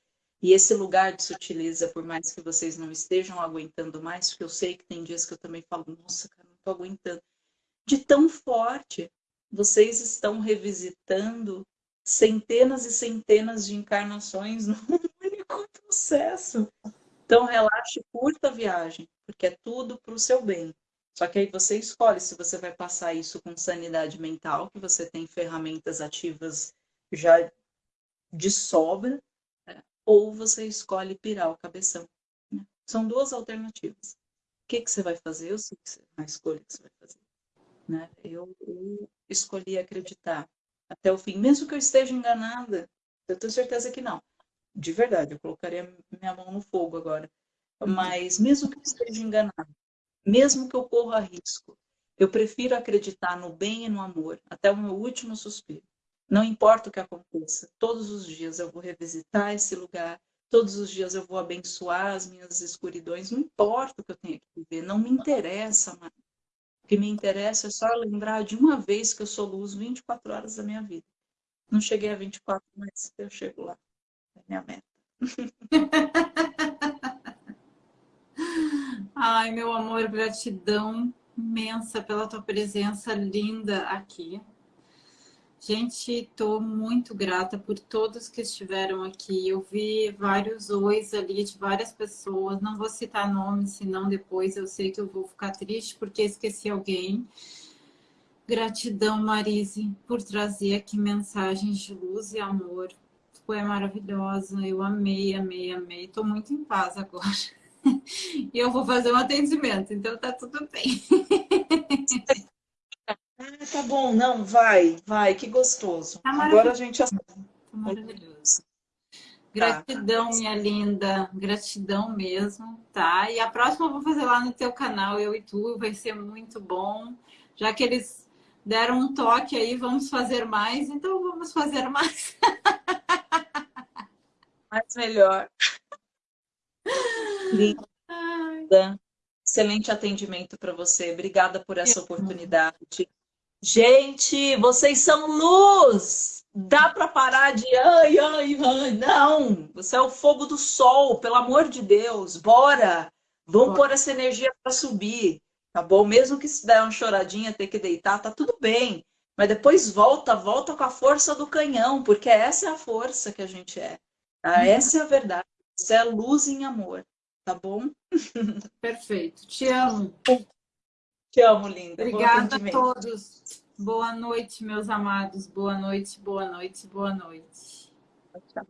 E esse lugar de sutileza, por mais que vocês não estejam aguentando mais, porque eu sei que tem dias que eu também falo, nossa, cara, não estou aguentando. De tão forte, vocês estão revisitando centenas e centenas de encarnações num único processo. Então, relaxe, curta a viagem, porque é tudo para o seu bem. Só que aí você escolhe se você vai passar isso com sanidade mental, que você tem ferramentas ativas já de sobra, né? ou você escolhe pirar o cabeção. Né? São duas alternativas. O que, que você vai fazer? Eu sei que a escolha que você vai fazer. Né? Eu, eu escolhi acreditar até o fim, mesmo que eu esteja enganada. Eu tenho certeza que não. De verdade, eu colocaria minha mão no fogo agora. Uhum. Mas mesmo que eu esteja enganada, mesmo que eu corra risco. Eu prefiro acreditar no bem e no amor até o meu último suspiro. Não importa o que aconteça, todos os dias eu vou revisitar esse lugar, todos os dias eu vou abençoar as minhas escuridões, não importa o que eu tenha que viver, não me interessa mais. O que me interessa é só lembrar de uma vez que eu sou luz 24 horas da minha vida. Não cheguei a 24, mas eu chego lá. Minha meta. Ai, meu amor, gratidão imensa pela tua presença linda aqui. Gente, estou muito grata por todos que estiveram aqui. Eu vi vários ois ali de várias pessoas. Não vou citar nomes, senão depois eu sei que eu vou ficar triste porque esqueci alguém. Gratidão, Marise, por trazer aqui mensagens de luz e amor. Tu é maravilhosa. Eu amei, amei, amei. Estou muito em paz agora. E eu vou fazer um atendimento, então tá tudo bem. Ah, tá bom, não, vai, vai, que gostoso. Tá Agora a gente... Tá maravilhoso. Gratidão, minha linda, gratidão mesmo, tá? E a próxima eu vou fazer lá no teu canal, eu e tu, vai ser muito bom. Já que eles deram um toque aí, vamos fazer mais, então vamos fazer mais. Mais melhor. Linda. Excelente atendimento para você. Obrigada por essa oportunidade. Gente, vocês são luz! Dá para parar de ai, ai, ai. Não! Você é o fogo do sol, pelo amor de Deus. Bora! Vamos Bora. pôr essa energia para subir, tá bom? Mesmo que se der uma choradinha, ter que deitar, tá tudo bem. Mas depois volta, volta com a força do canhão, porque essa é a força que a gente é. Tá? Uhum. Essa é a verdade. Você é luz em amor, tá bom? Perfeito. Te amo. Te amo, linda. Obrigada a todos. Boa noite, meus amados. Boa noite, boa noite, boa noite. Tchau.